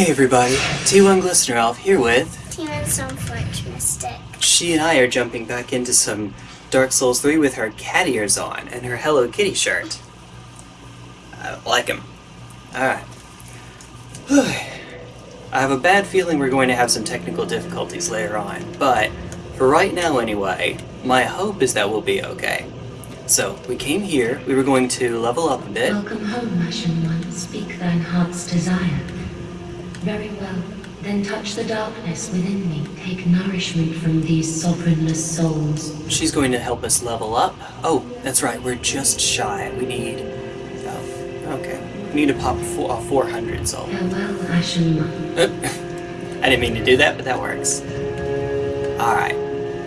Hey everybody, T1 Glistener Elf here with... Team some Fletch Mystic. She and I are jumping back into some Dark Souls 3 with her cat ears on and her Hello Kitty shirt. I like him. Alright. I have a bad feeling we're going to have some technical difficulties later on, but for right now anyway, my hope is that we'll be okay. So, we came here, we were going to level up a bit. Welcome home, Ashen One. Speak thine heart's desire. Very well. Then touch the darkness within me. Take nourishment from these sovereignless souls. She's going to help us level up. Oh, that's right, we're just shy. We need... Oh, okay. We need to pop four, uh, 400 soul. Farewell, Ashen One. I didn't mean to do that, but that works. Alright.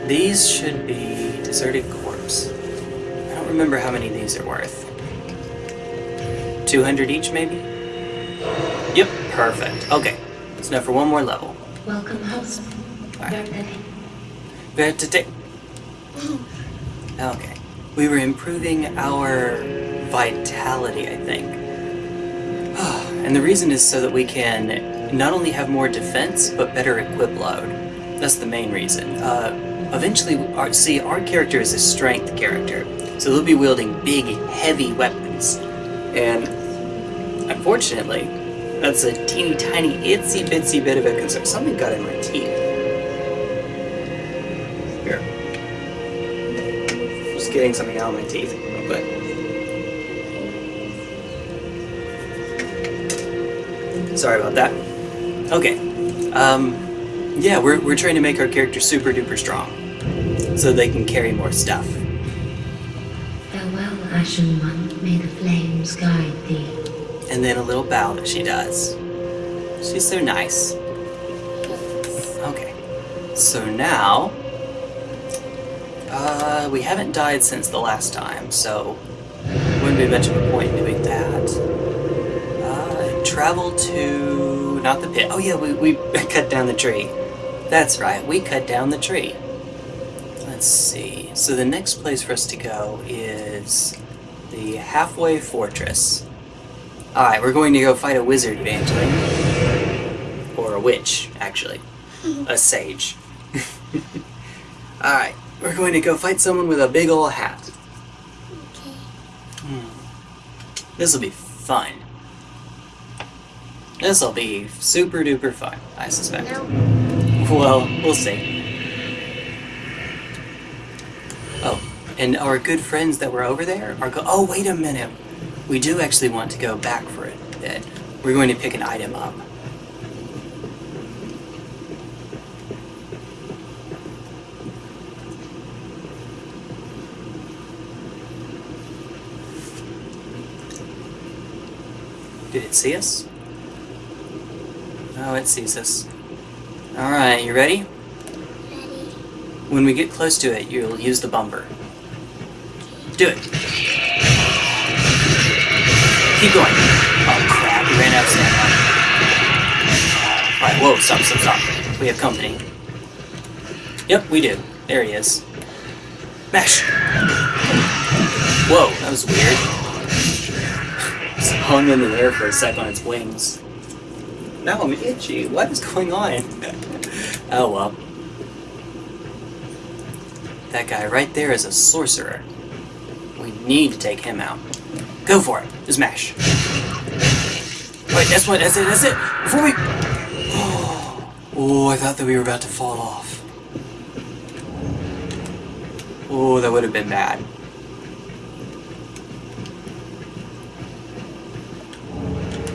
These should be deserted corpse. I don't remember how many these are worth. 200 each, maybe? Yep, perfect. Okay, So now for one more level. Welcome, host. Alright. Very Vertite. Okay. We were improving our vitality, I think. and the reason is so that we can not only have more defense, but better equip load. That's the main reason. Uh, eventually, our, see, our character is a strength character, so they'll be wielding big, heavy weapons. And unfortunately, that's a teeny tiny, itsy bitsy bit of a concern. Something got in my teeth. Here. Just getting something out of my teeth real quick. Sorry about that. Okay. Um, yeah, we're, we're trying to make our character super duper strong. So they can carry more stuff. Farewell, Ashen One. May the flames guide thee. And then a little bow that she does. She's so nice. Okay. So now... Uh, we haven't died since the last time, so... Wouldn't be much of a point in doing that. Uh, travel to... Not the pit. Oh yeah, we, we cut down the tree. That's right, we cut down the tree. Let's see. So the next place for us to go is the Halfway Fortress. Alright, we're going to go fight a wizard eventually. Or a witch, actually. a sage. Alright, we're going to go fight someone with a big ol' hat. Okay. Hmm. This'll be fun. This'll be super duper fun, I suspect. No. Well, we'll see. Oh, and our good friends that were over there are go- Oh, wait a minute. We do actually want to go back for it. That We're going to pick an item up. Did it see us? Oh, it sees us. Alright, you ready? Ready. When we get close to it, you'll use the bumper. Do it. Keep going. Oh crap, we ran out of stamina. Alright, whoa, stop, stop, stop. We have company. Yep, we do. There he is. Mash! Whoa, that was weird. Hung in the air for a sec on its wings. Now I'm itchy. What is going on? oh well. That guy right there is a sorcerer. We need to take him out. Go for it. Just mash. Wait, that's what, that's it, that's it! Before we... Oh, I thought that we were about to fall off. Oh, that would have been bad.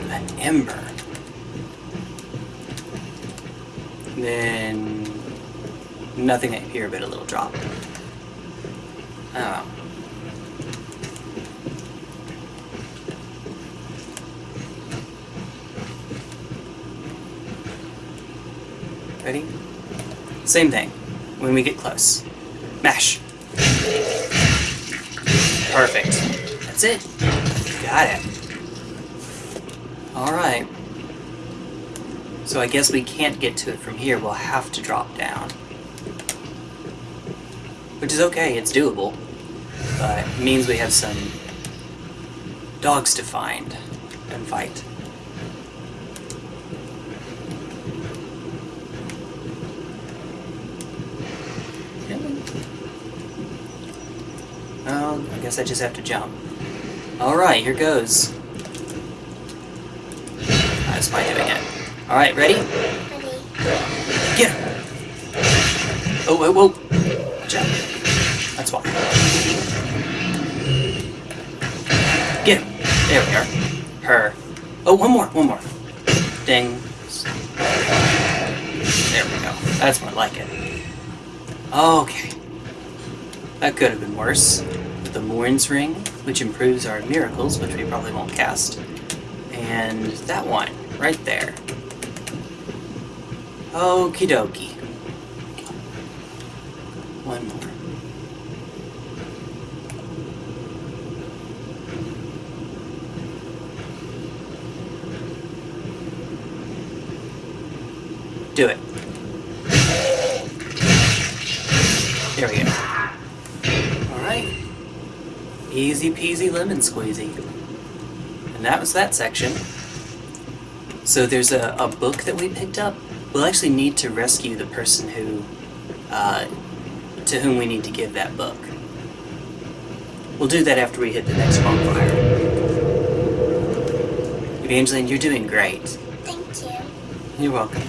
An ember. Then... Nothing up here but a little drop. Oh. Ready? Same thing. When we get close. Mash. Perfect. That's it. Got it. Alright. So I guess we can't get to it from here. We'll have to drop down. Which is okay, it's doable. But it means we have some dogs to find and fight. Well, I guess I just have to jump. Alright, here goes. Ah, That's my doing it. Alright, ready? Ready? Get him! Oh, oh. whoa, whoa. Watch out. That's why. Get him! There we are. Her. Oh, one more, one more. Ding. There we go. That's more like it. Okay. That could have been worse. The Morne's Ring, which improves our miracles, which we probably won't cast. And that one, right there. Okie dokie. One more. Do it. There we go. Easy peasy lemon squeezy. And that was that section. So there's a, a book that we picked up. We'll actually need to rescue the person who, uh, to whom we need to give that book. We'll do that after we hit the next bonfire. Evangeline, you're doing great. Thank you. You're welcome.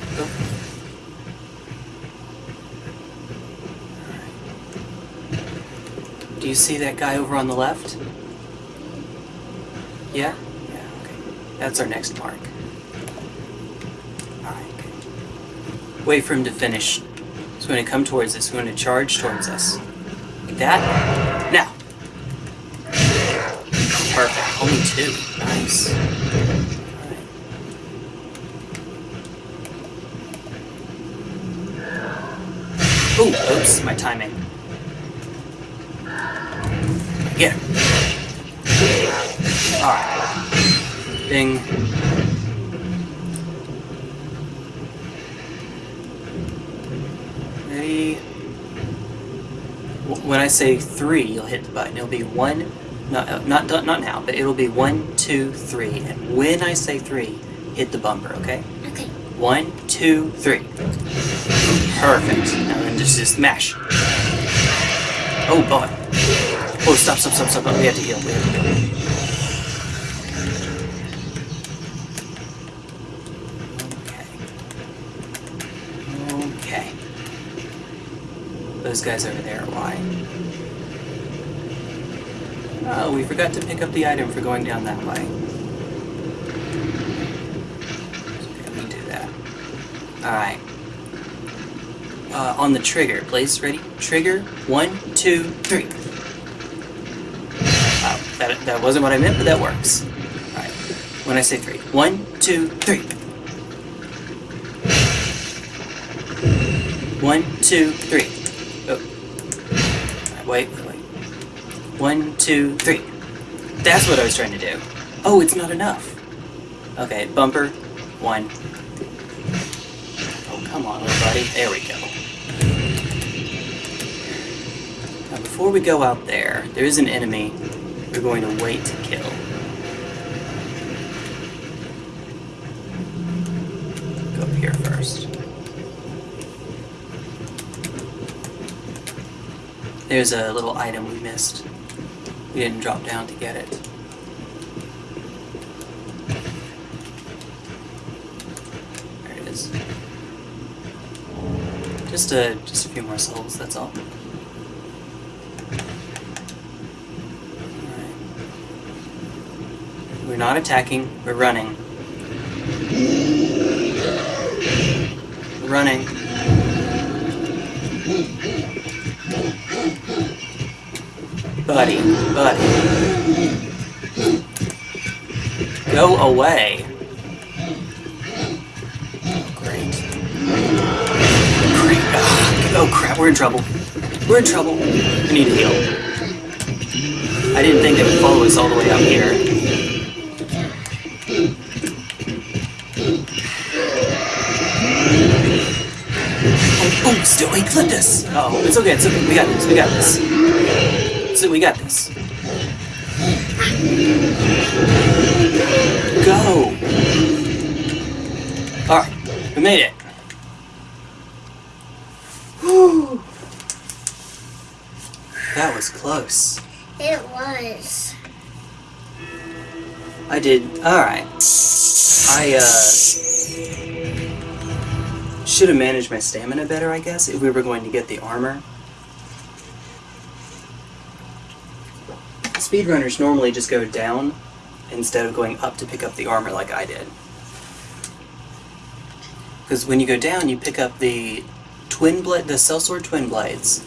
Do you see that guy over on the left? Yeah? Yeah, okay. That's our next mark. Alright. Wait for him to finish. He's going to come towards us. He's going to charge towards us. Like that. Now! Perfect. Only two. Nice. Alright. Ooh, oops, my timing. Get him. Alright. Bing. Ready? When I say three, you'll hit the button. It'll be one, not, uh, not, not not now, but it'll be one, two, three. And when I say three, hit the bumper, okay? Okay. One, two, three. Perfect. Now then just, just mash. Oh boy. Oh, stop, stop, stop, stop. We have to heal. We have to heal. Okay. Okay. Those guys over there, are why? Oh, we forgot to pick up the item for going down that way. Okay, we do that. Alright. Uh, on the trigger, please. Ready? Trigger. One, two, three. That, wasn't what I meant, but that works. Alright. When I say three. One, two, three. One, two, three. Oh. Alright, wait, wait, wait. One, two, three. That's what I was trying to do. Oh, it's not enough. Okay, bumper. One. Oh, come on, buddy. There we go. Now, before we go out there, there is an enemy we're going to wait to kill. Go up here first. There's a little item we missed. We didn't drop down to get it. There it is. Just a just a few more souls, that's all. Alright. We're not attacking, we're running. Running. Buddy, buddy. Go away. Great. Great. Ah, oh crap, we're in trouble. We're in trouble. We need to heal. I didn't think they would follow us all the way up here. Still he clipped us. Oh, it's okay, it's okay. We got this, we got this. So we got this. Go! Alright, we made it. Whew. That was close. It was. I did. Alright. I, uh. Should have managed my stamina better, I guess, if we were going to get the armor. Speedrunners normally just go down instead of going up to pick up the armor like I did. Because when you go down, you pick up the twin blade, the sellsword twin blades,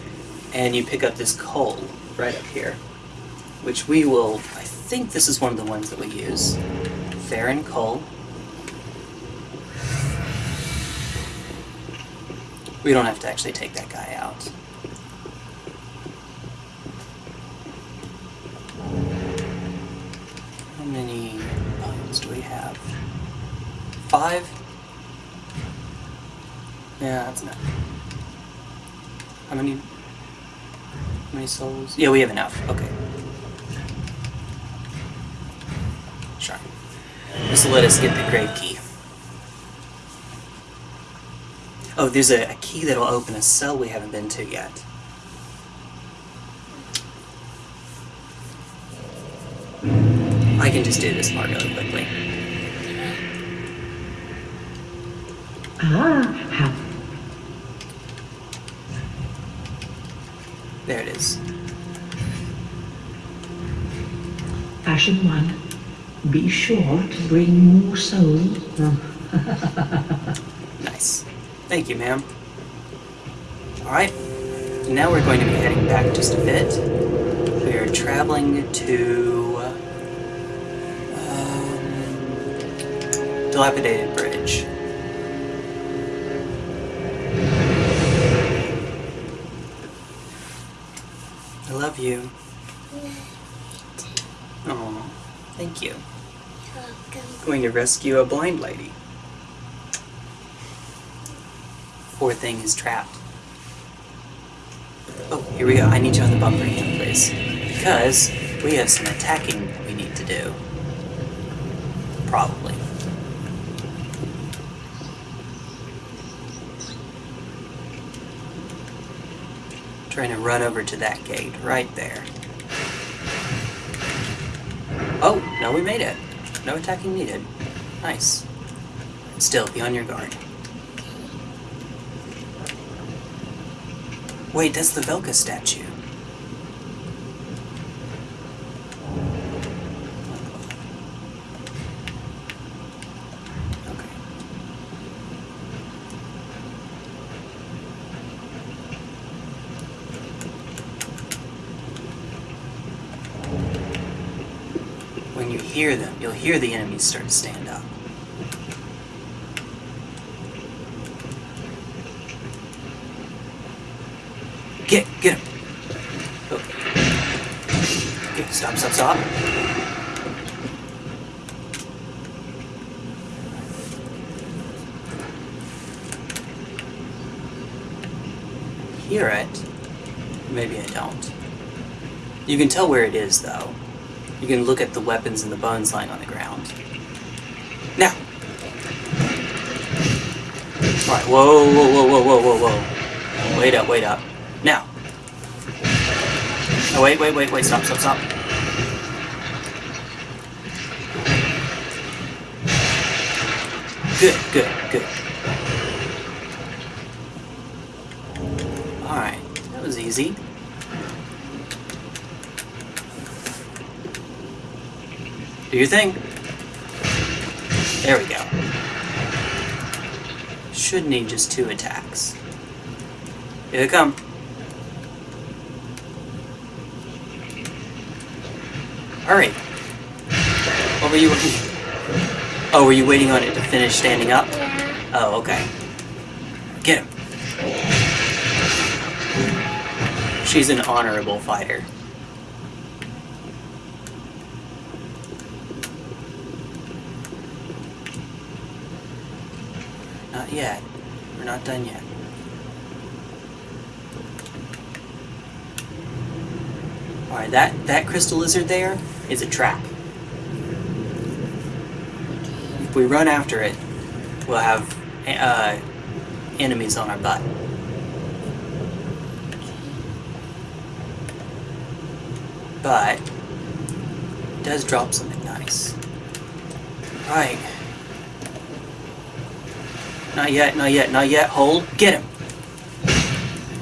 and you pick up this coal right up here, which we will. I think this is one of the ones that we use. Farron coal. We don't have to actually take that guy out. How many bones do we have? Five? Yeah, that's enough. How many? How many souls? Yeah, we have enough. Okay. Sure. Just let us get the grave key. Oh, there's a, a key that'll open a cell we haven't been to yet. I can just do this part really quickly. Ah, how There it is. Ashen One. Be sure to bring more souls. Thank you, ma'am. Alright. Now we're going to be heading back just a bit. We are traveling to. Um, dilapidated Bridge. I love you. Oh, thank you. Welcome. Going to rescue a blind lady. Poor thing is trapped. Oh, here we go. I need you on the bumper again, please. Because we have some attacking we need to do. Probably. Trying to run over to that gate right there. Oh, no, we made it. No attacking needed. Nice. Still, be on your guard. Wait, that's the Velka statue. When you hear them, you'll hear the enemies start to stand up. Get, get him. Okay. Okay, stop, stop, stop. Hear it. Maybe I don't. You can tell where it is, though. You can look at the weapons and the bones lying on the ground. Now! Alright, whoa, whoa, whoa, whoa, whoa, whoa, whoa. Wait up, wait up. Now! Oh, wait, wait, wait, wait, stop, stop, stop. Good, good, good. Alright, that was easy. Do your thing. There we go. Should need just two attacks. Here they come. Hurry. What were you Oh, were you waiting on it to finish standing up? Yeah. Oh, okay. Get him. She's an honorable fighter. Not yet. We're not done yet. Alright, that, that crystal lizard there is a trap. If we run after it, we'll have uh, enemies on our butt. but it does drop something nice. Right. Not yet, not yet, not yet. Hold. Get him.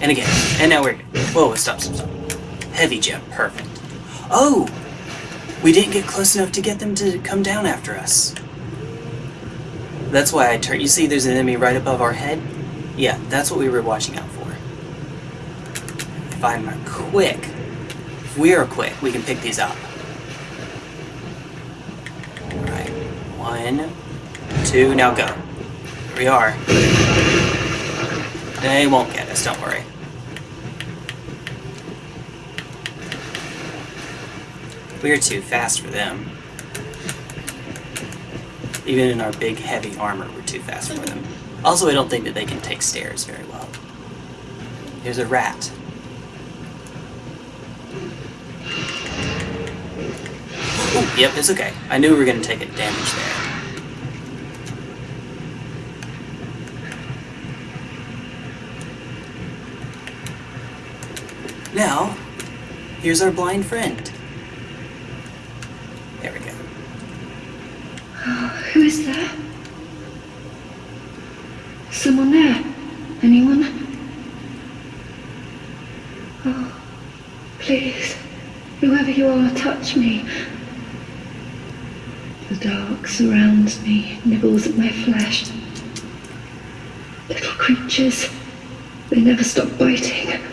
And again. And now we're. Whoa, stop, stop, stop. Heavy jump. Perfect. Oh! We didn't get close enough to get them to come down after us. That's why I turned. You see there's an enemy right above our head? Yeah, that's what we were watching out for. If I'm quick, if we are quick, we can pick these up. Alright. One, two, now go. We are. They won't get us, don't worry. We are too fast for them. Even in our big, heavy armor, we're too fast for them. Also, I don't think that they can take stairs very well. There's a rat. Oh, yep, it's okay. I knew we were going to take a damage there. Now, here's our blind friend. There we go. Who is that? Someone there? Anyone? Oh, please, whoever you are, touch me. The dark surrounds me, nibbles at my flesh. Little creatures, they never stop biting.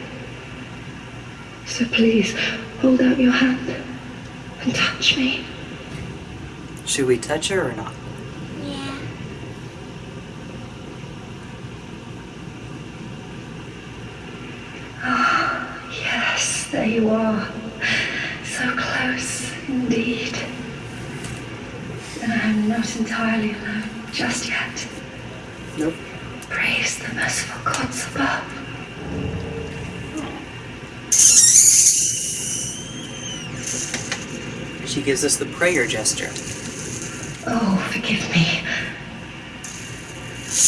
So please, hold out your hand and touch me. Should we touch her or not? Yeah. Ah, yes, there you are. So close indeed. And I'm not entirely alone just yet. Nope. Praise the merciful gods above. She gives us the prayer gesture. Oh, forgive me.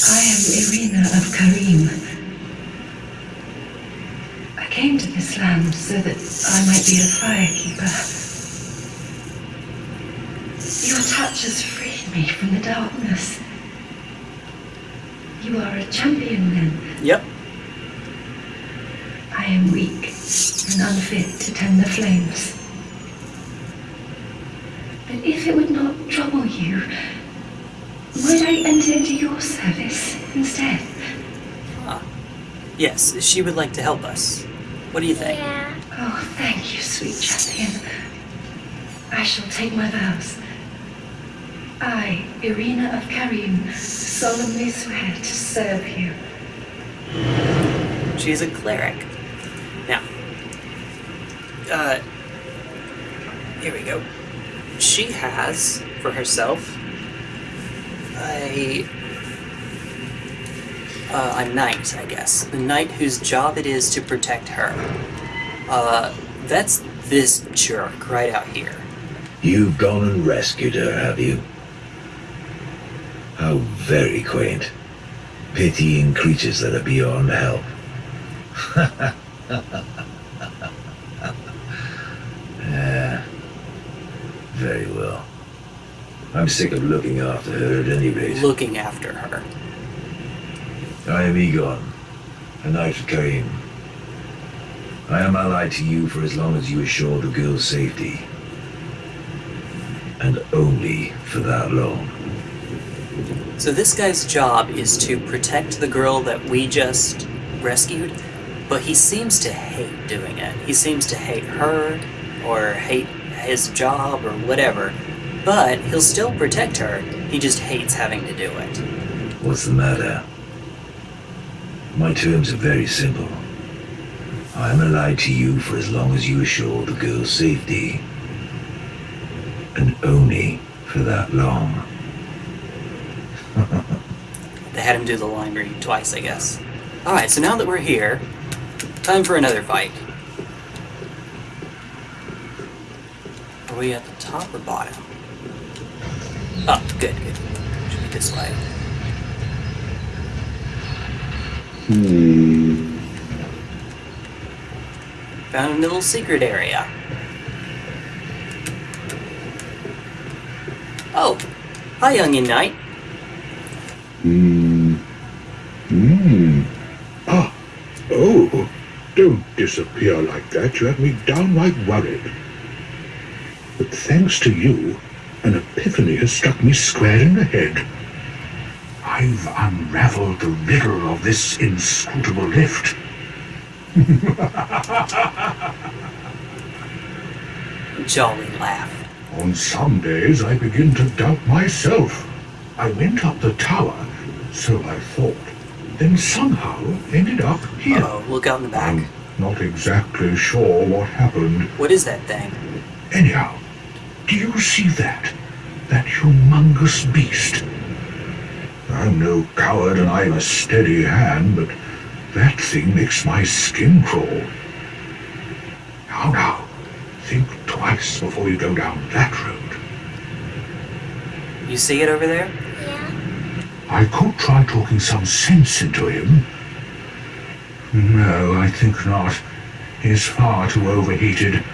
I am Irina of Carim. I came to this land so that I might be a firekeeper. Your touch has freed me from the darkness. You are a champion then. Yep. I am weak and unfit to tend the flames. But if it would not trouble you, would I enter into your service instead? Ah. Yes, she would like to help us. What do you think? Yeah. Oh, thank you, sweet champion. I shall take my vows. I, Irina of Carim, solemnly swear to serve you. She's a cleric. Now, uh, here we go. She has, for herself, a uh, a knight, I guess. The knight whose job it is to protect her. Uh, that's this jerk right out here. You've gone and rescued her, have you? How very quaint. Pitying creatures that are beyond help. yeah. Very well. I'm sick of looking after her at any rate. Looking after her. I am Eygon, a knight of Carim. I am allied to you for as long as you assure the girl's safety. And only for that long. So this guy's job is to protect the girl that we just rescued, but he seems to hate doing it. He seems to hate her, or hate his job, or whatever. But he'll still protect her. He just hates having to do it. What's the matter? My terms are very simple. I am allied to you for as long as you assure the girl's safety. And only for that long. They had him do the laundry twice, I guess. Alright, so now that we're here, time for another fight. Are we at the top or bottom? Oh, good, good. Should be this way. Hmm. Found a little secret area. Oh, hi, Onion Knight. Hmm. Hmm. Ah. Oh. Don't disappear like that. You have me downright worried. But thanks to you, an epiphany has struck me square in the head. I've unraveled the riddle of this inscrutable lift. Jolly laugh. On some days I begin to doubt myself. I went up the tower, so I thought, then somehow ended up here. Oh, look out in the back. I'm not exactly sure what happened. What is that thing? Anyhow, do you see that? That humongous beast? I'm no coward and I'm a steady hand, but that thing makes my skin crawl. Now, now, think twice before you go down that road. You see it over there? Yeah. I could try talking some sense into him. No, I think not. He's far too overheated.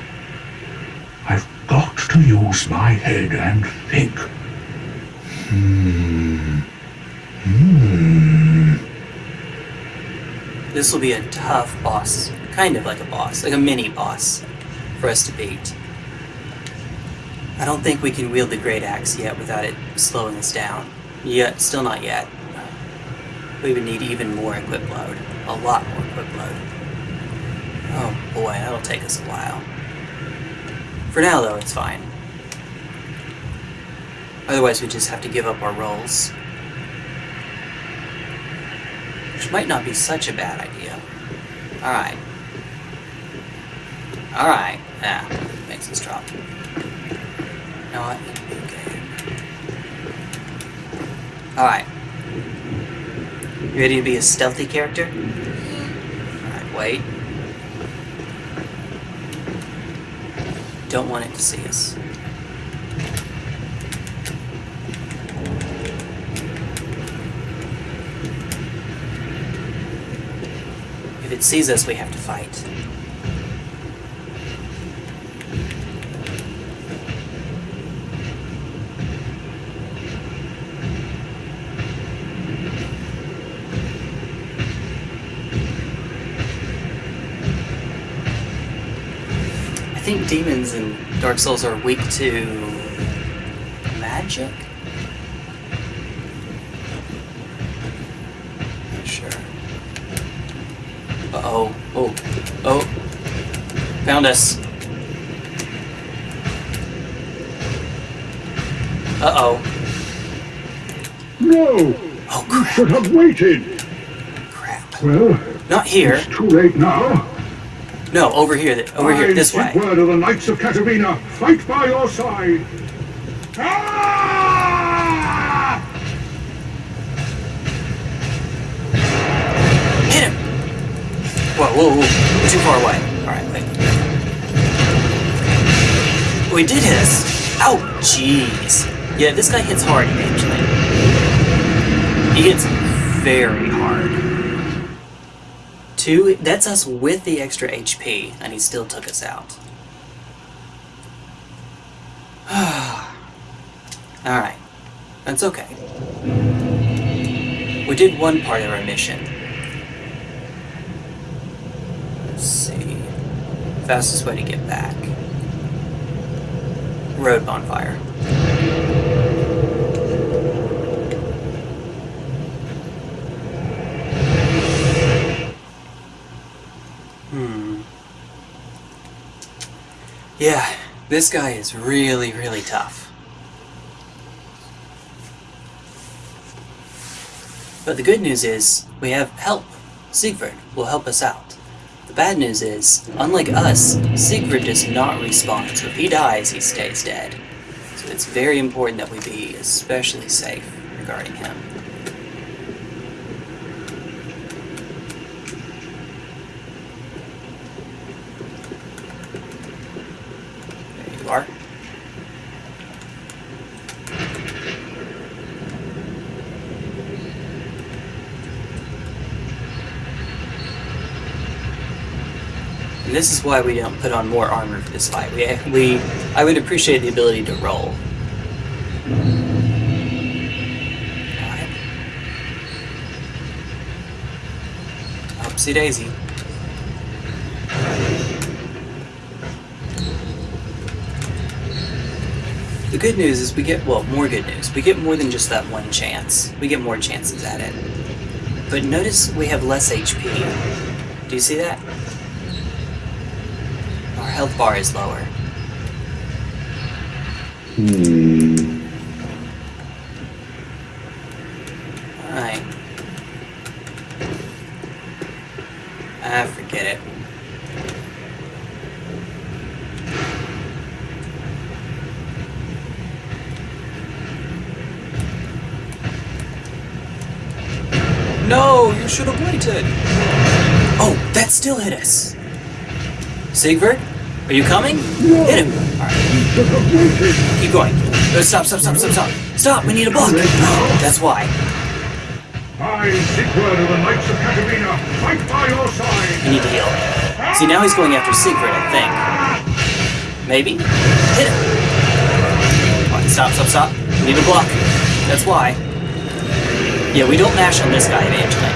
Got to use my head and think. Hmm. Hmm. This will be a tough boss. Kind of like a boss, like a mini boss for us to beat. I don't think we can wield the Great Axe yet without it slowing us down. Yet, still not yet. We would need even more equip load. A lot more equip load. Oh boy, that'll take us a while. For now, though, it's fine. Otherwise, we just have to give up our roles. Which might not be such a bad idea. Alright. Alright. Ah, makes us drop. You know what? Okay. Alright. You ready to be a stealthy character? Alright, wait. Don't want it to see us. If it sees us, we have to fight. Think demons in Dark Souls are weak to magic. Not sure. Uh oh. Oh. Oh. Found us. Uh oh. No! Oh crap. should have waited! Crap. Well, Not here. it's too late now. No, over here. Over here. This way. word of the Knights of Catarina. Fight by your side. Ah! Hit him! Whoa, whoa, whoa. We're too far away. Alright, wait. We did hit us. Ow! Jeez. Yeah, this guy hits hard, actually. He hits very. Two, that's us with the extra HP, and he still took us out. Alright. That's okay. We did one part of our mission. Let's see. Fastest way to get back. Road bonfire. Yeah, this guy is really, really tough. But the good news is, we have help. Siegfried will help us out. The bad news is, unlike us, Siegfried does not respawn, so if he dies, he stays dead. So it's very important that we be especially safe regarding him. There you are. And this is why we don't put on more armor for this fight. We, we, I would appreciate the ability to roll. Upsy daisy. The good news is we get, well, more good news. We get more than just that one chance. We get more chances at it. But notice we have less HP. Do you see that? Health bar is lower. Alright. Ah, forget it. No, you should have waited. Oh, that still hit us. Siegfried, are you coming? Hit him. All right. Keep going. Uh, stop, stop, stop, stop, stop. Stop, we need a block. That's why. I, Siegward of the Knights of Catarina, fight by your side. need to heal. See, now he's going after Siegfried, I think. Maybe? Hit him. Right, stop, stop, stop. We need a block. That's why. Yeah, we don't mash on this guy eventually.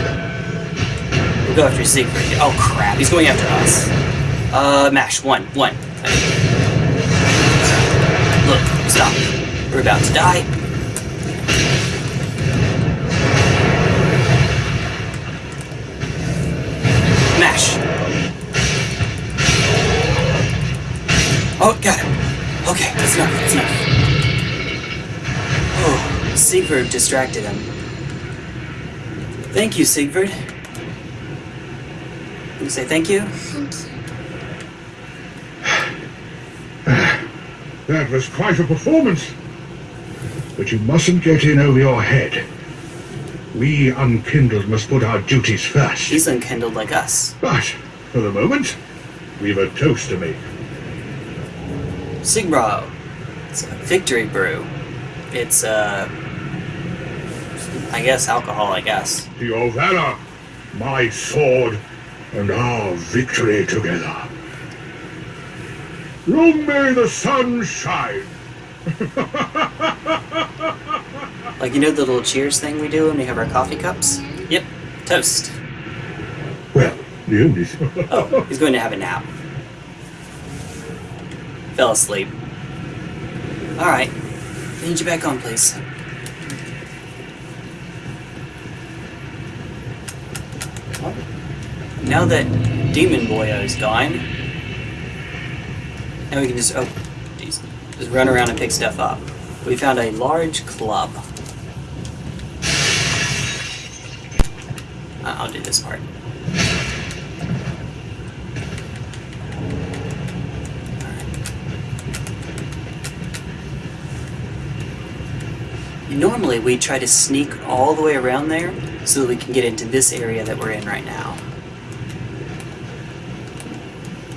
We'll go after Siegfried. Oh crap, he's going after us. Uh, mash. One, one. Look, stop. We're about to die. Mash. Oh, got him. Okay, that's enough, that's enough. Oh, Siegfried distracted him. Thank you, Siegfried. You say thank you? Thank you. That was quite a performance. But you mustn't get in over your head. We unkindled must put our duties first. He's unkindled like us. But, for the moment, we've a toast to make. Siegbräu. It's a victory brew. It's, uh. I guess alcohol, I guess. To your valor, my sword, and our victory together. Long may the sun shine. Like, you know the little cheers thing we do when we have our coffee cups? Yep, toast. Well, the only Oh, he's going to have a nap. Fell asleep. Alright. Need you back on, please. Well, Now that Demon Boyo is gone, now we can just, oh, jeez, just run around and pick stuff up. We found a large club. Uh, I'll do this part. Normally, we try to sneak all the way around there so that we can get into this area that we're in right now.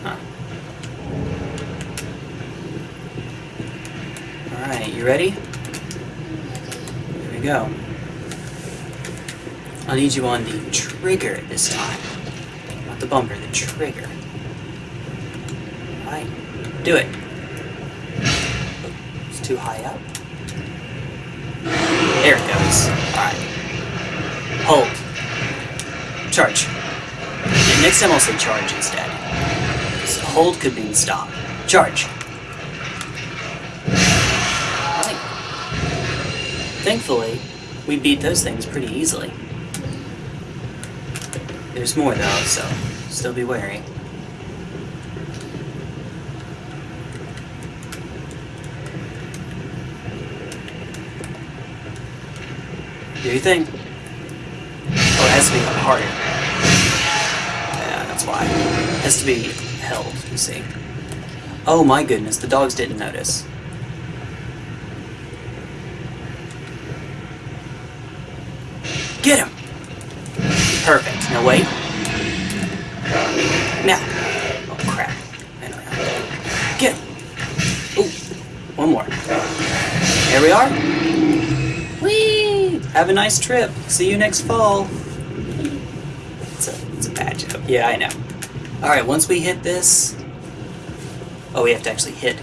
Huh. Alright, you ready? Here we go. I'll need you on the trigger this time. Not the bumper, the trigger. Alright, do it. It's too high up. There it goes. Alright. Hold. Charge. Yeah, next time I'll say charge instead. So hold could mean stop. Charge. Thankfully, we beat those things pretty easily. There's more though, so still be wary. Do your thing. Oh, it has to be harder. Yeah, that's why. It has to be held, you see. Oh my goodness, the dogs didn't notice. Get him! Perfect. Now. Oh crap. Get! Ooh. One more. Here we are. Whee! Have a nice trip. See you next fall. It's a, it's a bad joke. Yeah, I know. Alright, once we hit this... Oh, we have to actually hit.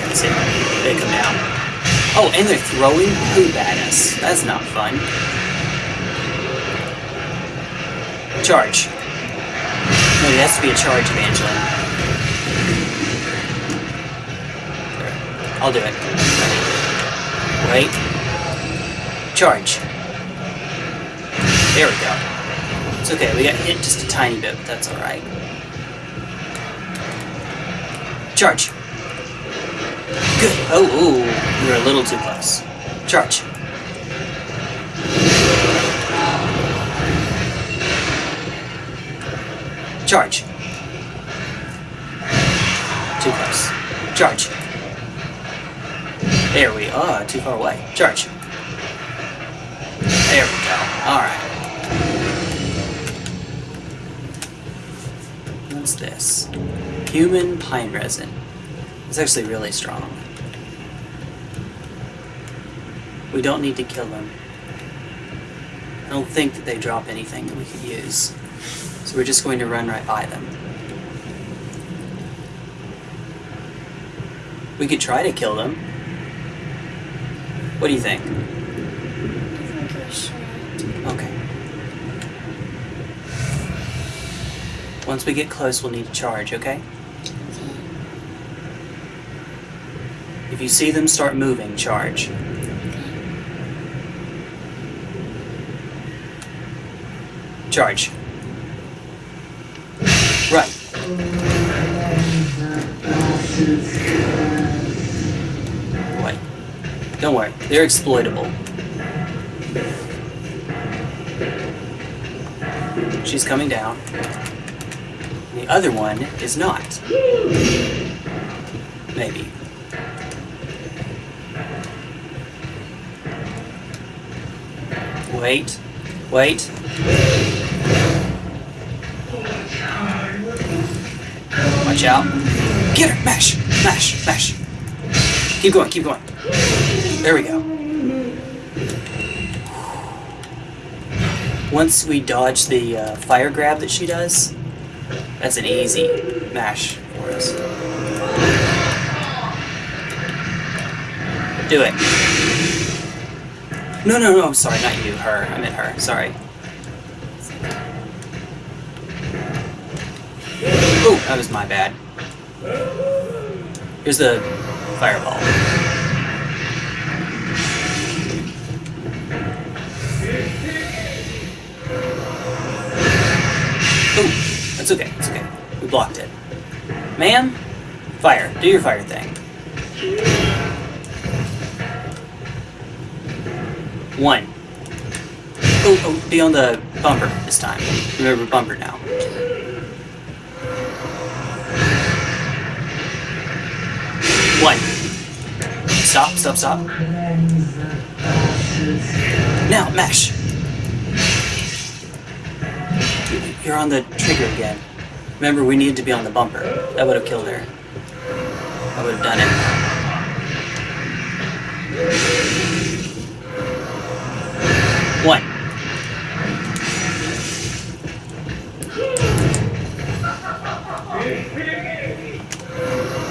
Come down. Oh, and they're throwing poop at us. That's not fun. Charge. No, it has to be a charge, Evangeline. I'll do it. Wait. Charge. There we go. It's okay, we got hit just a tiny bit, but that's alright. Charge. Good. Oh, ooh, were a little too close. Charge. Charge. Too close. Charge. There we are. Too far away. Charge. There we go. Alright. What's this? Human pine resin. It's actually really strong. We don't need to kill them. I don't think that they drop anything that we could use. So we're just going to run right by them. We could try to kill them. What do you think? Okay. Once we get close, we'll need to charge, okay? If you see them start moving, charge. Charge. Right. Wait. Don't worry, they're exploitable. She's coming down. The other one is not. Maybe. Wait. Wait. Watch out. Get her! Mash! Mash! Mash! Keep going, keep going. There we go. Once we dodge the uh, fire grab that she does, that's an easy mash for us. Do it. No, no, no, sorry, not you, her. I meant her, sorry. Oh, that was my bad. Here's the fireball. Oh, that's okay, it's okay. We blocked it. Ma'am, fire. Do your fire thing. One. Oh, oh, be on the bumper this time. Remember bumper now. One. Stop, stop, stop. Now, mash. You're on the trigger again. Remember, we needed to be on the bumper. That would have killed her. I would have done it.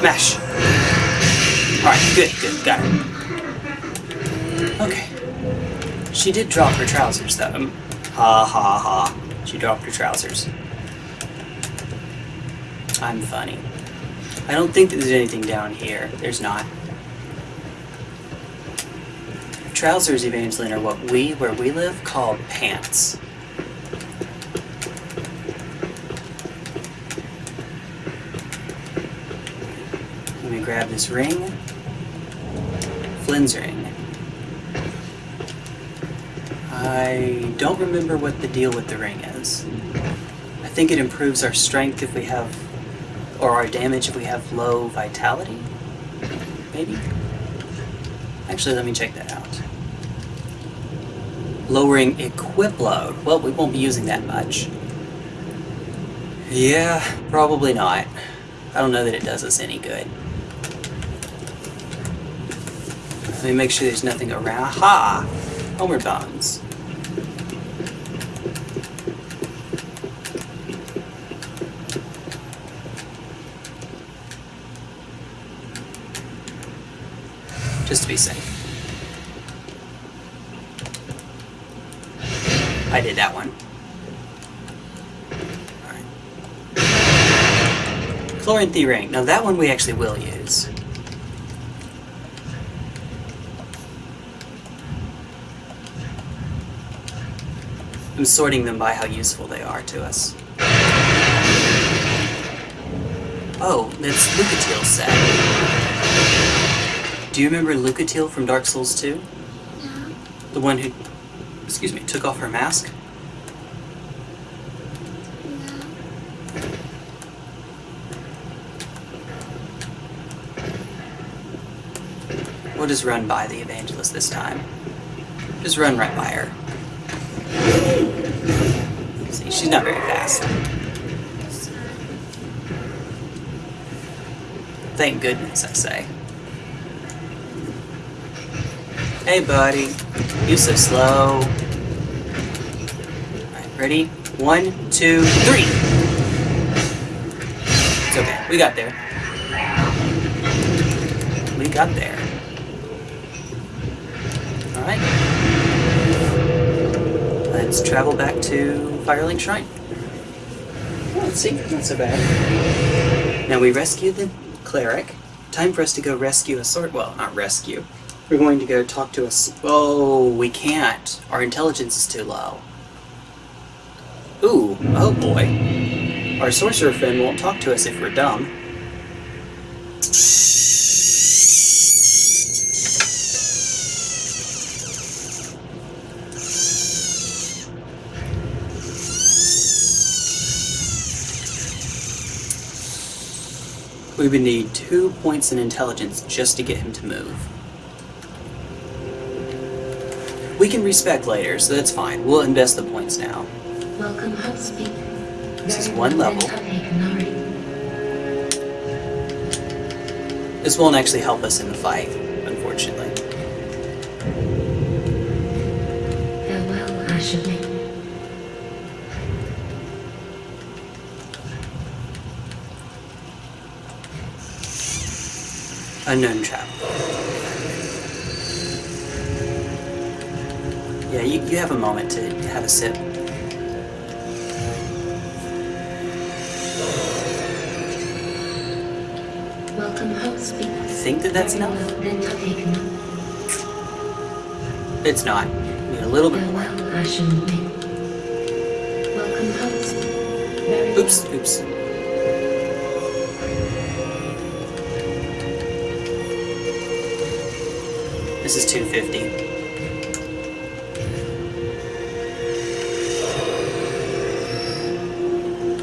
Mash. Alright, good, good, got it. Okay. She did drop her trousers, though. Um, ha ha ha. She dropped her trousers. I'm funny. I don't think there's anything down here. There's not. Trousers, Evangeline, are what we, where we live, call pants. This ring. Flynn's ring. I don't remember what the deal with the ring is. I think it improves our strength if we have, or our damage if we have low vitality. Maybe? Actually, let me check that out. Lowering equip load. Well, we won't be using that much. Yeah, probably not. I don't know that it does us any good. Let me make sure there's nothing around. Ha! Homeward bones. just to be safe. I did that one. Alright. Chloranthy ring. Now that one we actually will use. I'm sorting them by how useful they are to us. Oh, that's Lucatiel's set. Do you remember Lucatiel from Dark Souls 2? No. The one who, excuse me, took off her mask? We'll just run by the evangelist this time. Just run right by her. See, she's not very fast. Thank goodness, I say. Hey, buddy. you're so slow. Alright, ready? One, two, three! It's okay. We got there. We got there. Alright. Let's travel back to Firelink Shrine. Oh, let's see. Not so bad. Now we rescued the cleric. Time for us to go rescue a sword. Well, not rescue. We're going to go talk to us. Oh, we can't. Our intelligence is too low. Ooh, oh boy. Our sorcerer friend won't talk to us if we're dumb. We would need two points in intelligence just to get him to move. We can respec later, so that's fine. We'll invest the points now. Welcome, Hubspeak. This is one level. then take Nari. This won't actually help us in the fight, Unknown trap. Yeah, you, you have a moment to have a sip. Welcome. I think that that's enough. well, then take Nari. It's not. We need a little bit more. Farewell, Ashermate. Welcome, Hubspeak. Very Oops, oops. This is 250.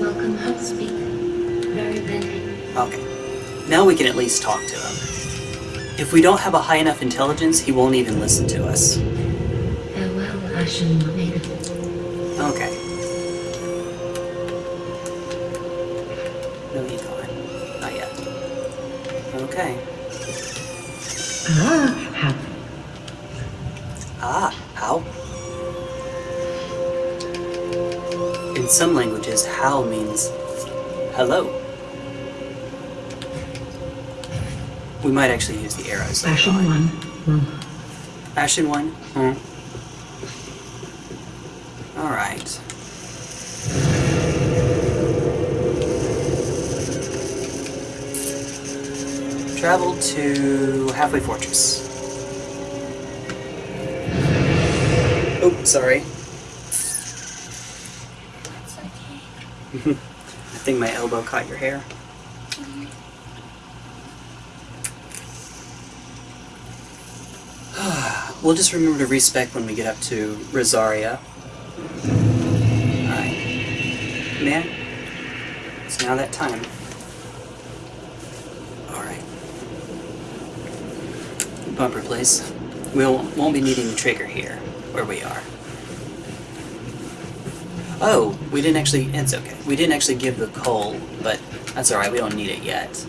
Welcome, Hubspeak. Very then. Okay. Now we can at least talk to him. If we don't have a high enough intelligence, he won't even listen to us. Farewell, Ashermate. Okay. How means hello. We might actually use the arrows. fashion on. one. Hmm. Ashen one? Hmm. Alright. Travel to Halfway Fortress. Oh, sorry. Elbow caught your hair. we'll just remember to respec when we get up to Rosaria. Alright. Man, it's now that time. Alright. Bumper place. We won't, won't be needing the trigger here, where we are. Oh, we didn't actually, it's okay. We didn't actually give the coal, but that's alright, we don't need it yet.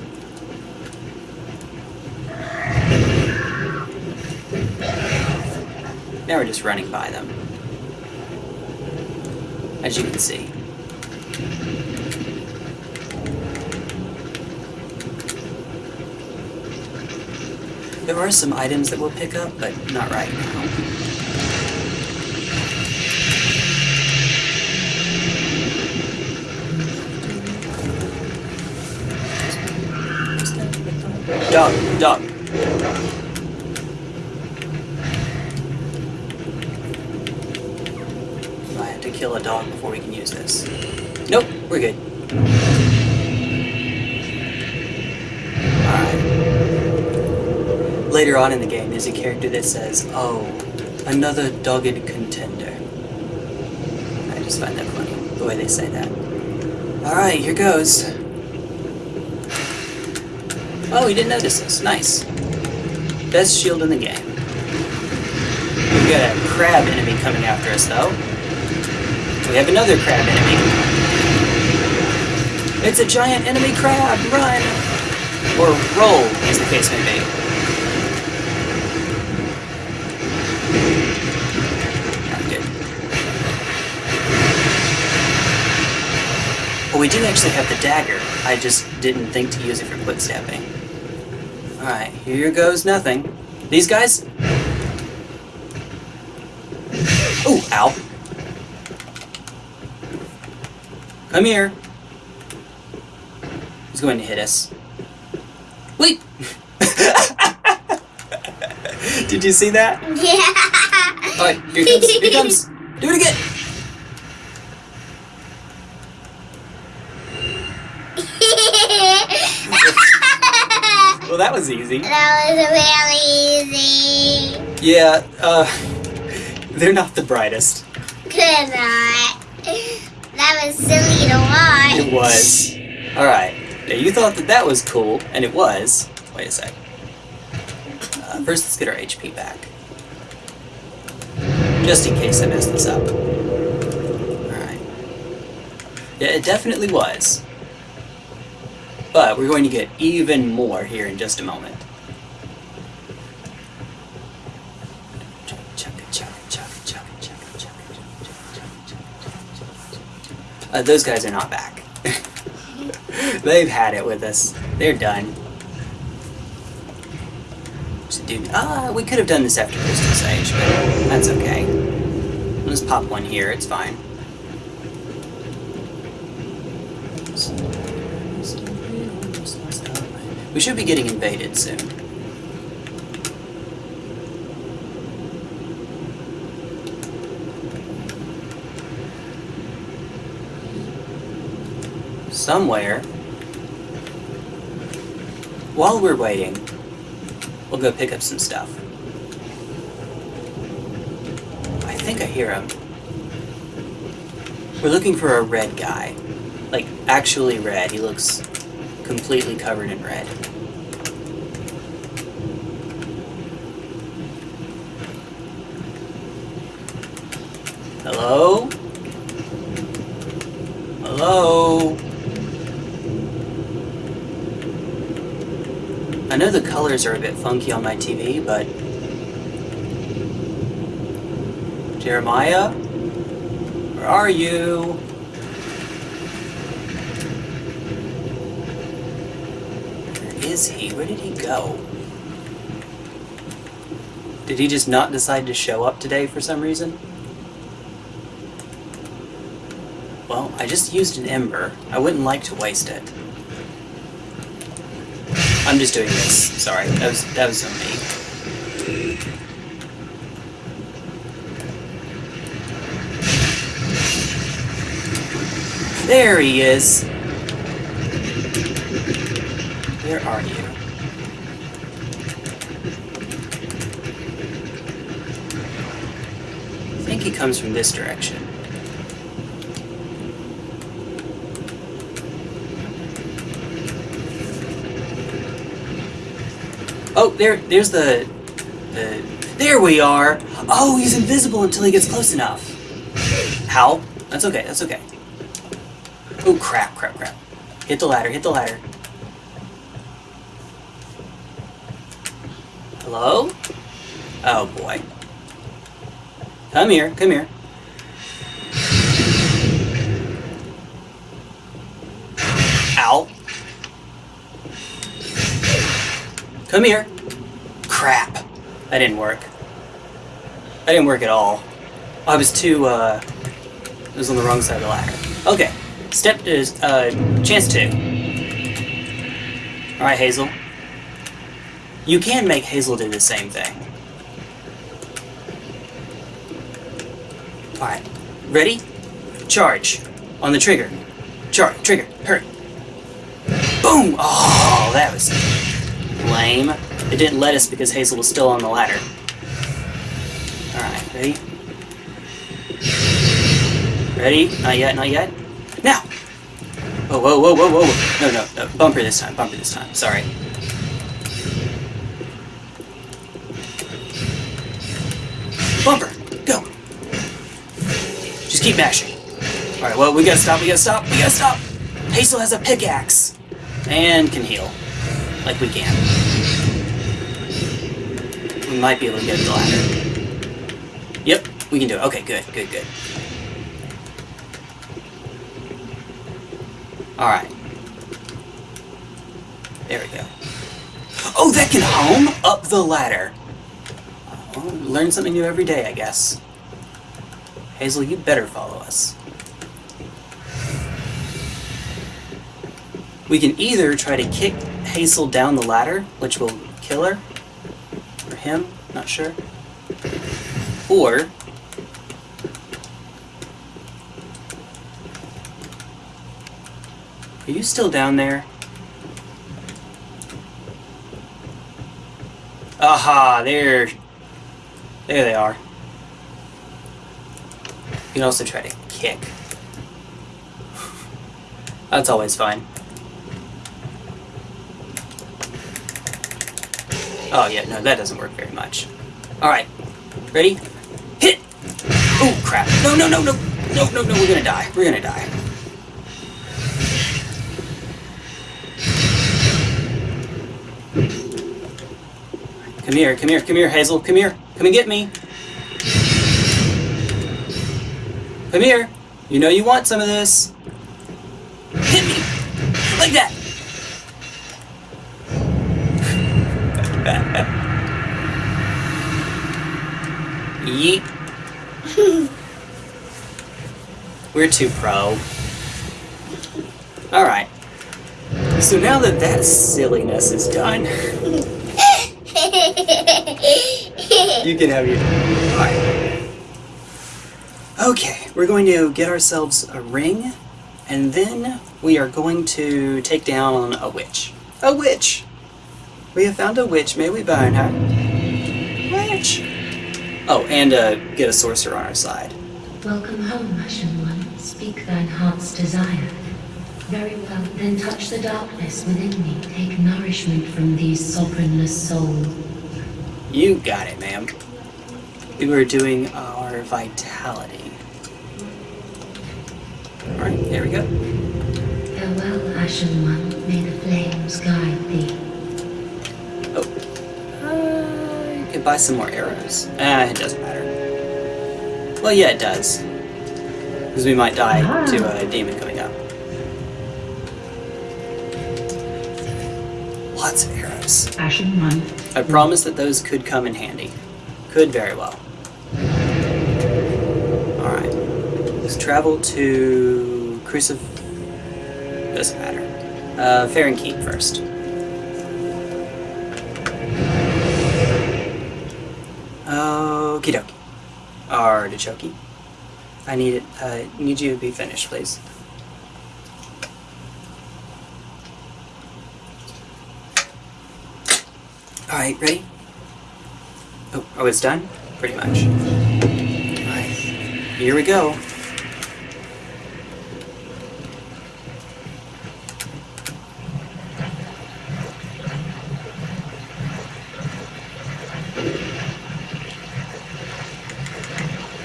Now we're just running by them. As you can see. There are some items that we'll pick up, but not right now. Dog, dog. I have to kill a dog before we can use this. Nope, we're good. Alright. Later on in the game, there's a character that says, Oh, another dogged contender. I just find that funny, the way they say that. Alright, here goes. Oh, he didn't notice us. Nice. Best shield in the game. We got a crab enemy coming after us, though. We have another crab enemy. It's a giant enemy crab! Run! Or roll, as the case may be. Well, we do actually have the dagger. I just didn't think to use it for quick stepping. Alright, here goes nothing. These guys? Oh, ow. Come here. He's going to hit us. Wait! Did you see that? Yeah. Alright, here comes. Here comes. Do it again. Well, that was easy. that was really easy. Yeah, uh, they're not the brightest. Could not. That was silly to watch. It was. Alright. Now, you thought that that was cool, and it was. Wait a sec. Uh, first, let's get our HP back. Just in case I mess this up. Alright. Yeah, it definitely was. But we're going to get even more here in just a moment. Uh, those guys are not back. They've had it with us. They're done. Dude, ah, we could have done this after Crystal Sage, but that's okay. Let's pop one here, it's fine. We should be getting invaded soon. Somewhere. While we're waiting, we'll go pick up some stuff. I think I hear him. We're looking for a red guy. Like, actually red. He looks completely covered in red. Hello? Hello? I know the colors are a bit funky on my TV, but... Jeremiah? Where are you? Where is he? Where did he go? Did he just not decide to show up today for some reason? Well, I just used an ember. I wouldn't like to waste it. I'm just doing this. Sorry, that was that was on me. There he is. Where are you? I think he comes from this direction. Oh, there, there's the, the, there we are. Oh, he's invisible until he gets close enough. How? That's okay, that's okay. Oh, crap, crap, crap. Hit the ladder, hit the ladder. Hello? Oh, boy. Come here, come here. Come here. Crap. That didn't work. That didn't work at all. I was too, uh... I was on the wrong side of the ladder. Okay. Step is, uh, chance two. Alright, Heysel. You can make Heysel do the same thing. Alright. Ready? Charge. On the trigger. Charge. Trigger. Hurry. Boom! Oh, that was lame. It didn't let us because Heysel was still on the ladder. Alright, ready? Ready? Not yet, not yet. Now! Whoa, whoa, whoa, whoa, whoa. No, no, no. Bumper this time, bumper this time. Sorry. Bumper! Go! Just keep mashing. Alright, well, we gotta stop, we gotta stop, we gotta stop! Heysel has a pickaxe! And can heal. Like we can. We might be able to get the ladder. Yep, we can do it. Okay, good, good, good. Alright. There we go. Oh, that can home up the ladder. Well, learn something new every day, I guess. Heysel, you better follow us. We can either try to kick Heysel down the ladder, which will kill her, or him, not sure. Or Are you still down there? Aha, there. There they are. You can also try to kick. That's always fine. Oh yeah, no, that doesn't work very much. Alright. Ready? Hit! Oh crap. No, no, no, no! No, no, no, we're gonna die. We're gonna die. Come here, come here, come here, Heysel. Come here. Come and get me. Come here. You know you want some of this. Hit me! Like that! Yeet. We're too pro. Alright. So now that that silliness is done, you can have your. Alright. Okay, we're going to get ourselves a ring, and then we are going to take down a witch. A witch! We have found a witch. May we burn her? Witch! Oh, and uh, get a sorcerer on our side. Welcome home, Ashen One. Speak thine heart's desire. Very well, then touch the darkness within me. Take nourishment from these sovereignless souls. You got it, ma'am. We were doing our vitality. Alright, there we go. Farewell, Ashen One. May the flames guide thee. Uh, you could buy some more arrows. Ah, it doesn't matter. Well, yeah, it does. Because we might die to a demon coming up. Lots of arrows. Ashen One. I promise that those could come in handy. Could very well. Alright. Let's travel to Crucif... Doesn't matter. Uh, Farron Keep first. Okie dokie. Artichoke. I need it. Uh, need you to be finished, please. Alright, ready? Oh, oh, it's done? Pretty much. Alright. Here we go.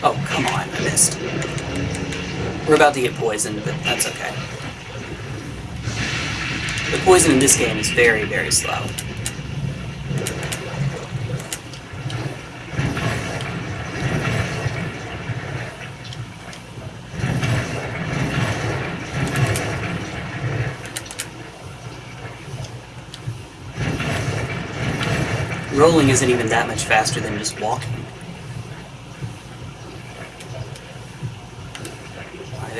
Oh, come on, I missed. We're about to get poisoned, but that's okay. The poison in this game is very, very slow. Rolling isn't even that much faster than just walking.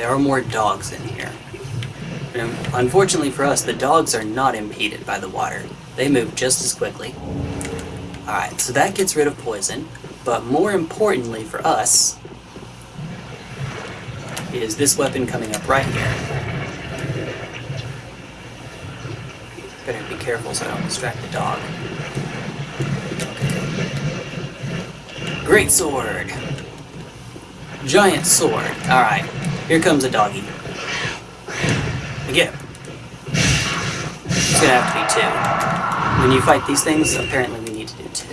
There are more dogs in here. And unfortunately for us, the dogs are not impeded by the water. They move just as quickly. Alright, so that gets rid of poison. But more importantly for us, is this weapon coming up right here. Better be careful so I don't distract the dog. Great sword! Giant sword. Alright, here comes a doggy. Again. It's gonna have to be two. When you fight these things, apparently we need to do two.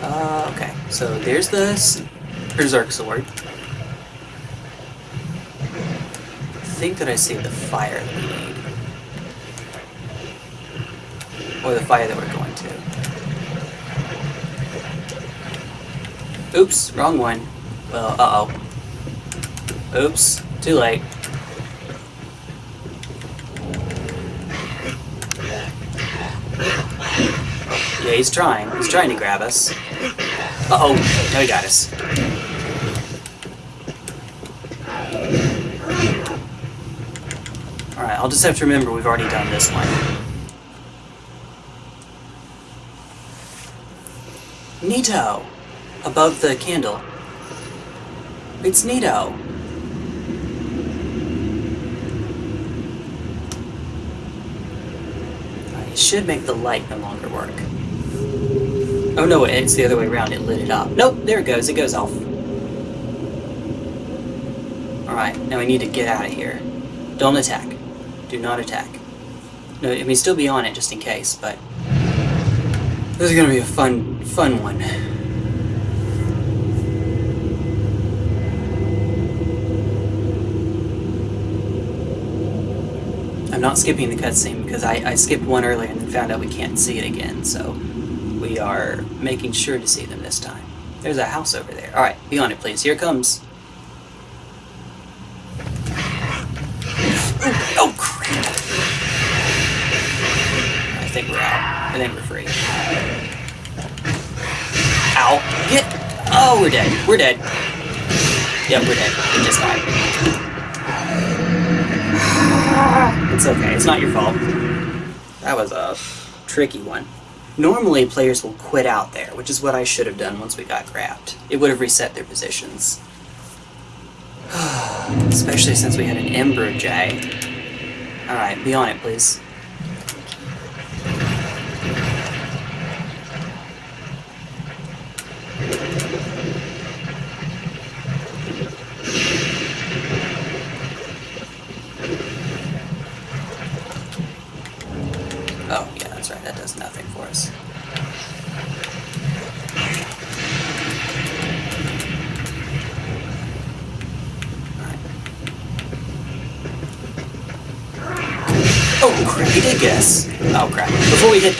Uh, okay, so there's this Berserk sword. I think that I see the fire that we need. Or the fire that we're going to. Oops, wrong one. Well, uh-oh. Oops, too late. Yeah, he's trying. He's trying to grab us. Uh-oh, no, he got us. Alright, I'll just have to remember we've already done this one. Nito! Above the candle. It's Nito! It should make the light no longer work. Oh no, it's the other way around, it lit it up. Nope, there it goes, it goes off. Alright, now we need to get out of here. Don't attack. Do not attack. No, I mean, still be on it just in case, but... This is gonna be a fun, fun one. Not skipping the cutscene because I, I skipped one earlier and then found out we can't see it again, so we are making sure to see them this time. There's a house over there. Alright, be on it please. Here it comes. Oh, crap. I think we're out. I think we're free. Ow. Get... Oh, we're dead. We're dead. Yep, we're dead. We just died. It's okay. It's not your fault. That was a tricky one. Normally, players will quit out there, which is what I should have done once we got grabbed. It would have reset their positions. Especially since we had an Ember Jay. Alright, be on it, please.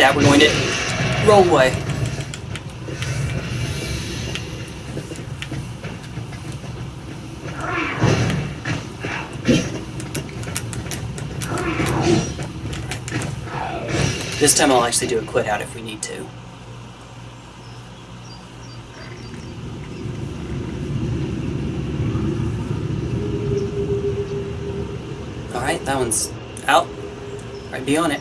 That, we're going to roll away. This time I'll actually do a quit out if we need to. Alright, that one's out. Alright, be on it.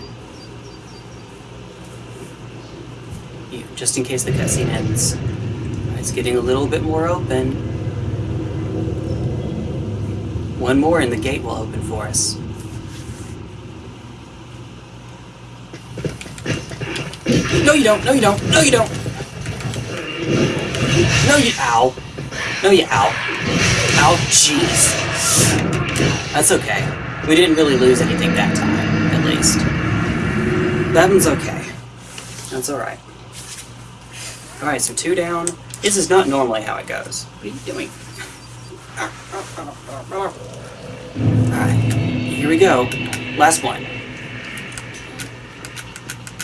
You, just in case the cutscene ends. It's getting a little bit more open. One more and the gate will open for us. No, you don't. No, you don't. No, you don't. No, you. Ow. No, you. Ow. Ow, jeez. That's okay. We didn't really lose anything that time, at least. That one's okay. That's alright. Alright, so two down. This is not normally how it goes. What are you doing? Alright, here we go. Last one.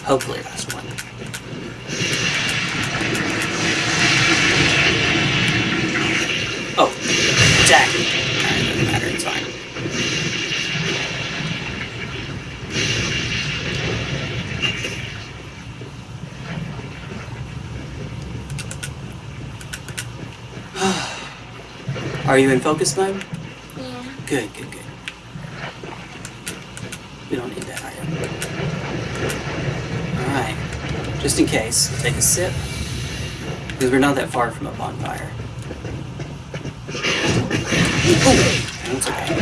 Hopefully last one. Oh, attack. Alright, doesn't matter, it's fine. Are you in focus mode? Yeah. Good, good, good. We don't need that item. Alright. Just in case, take a sip. Because we're not that far from a bonfire. Oh, that's okay.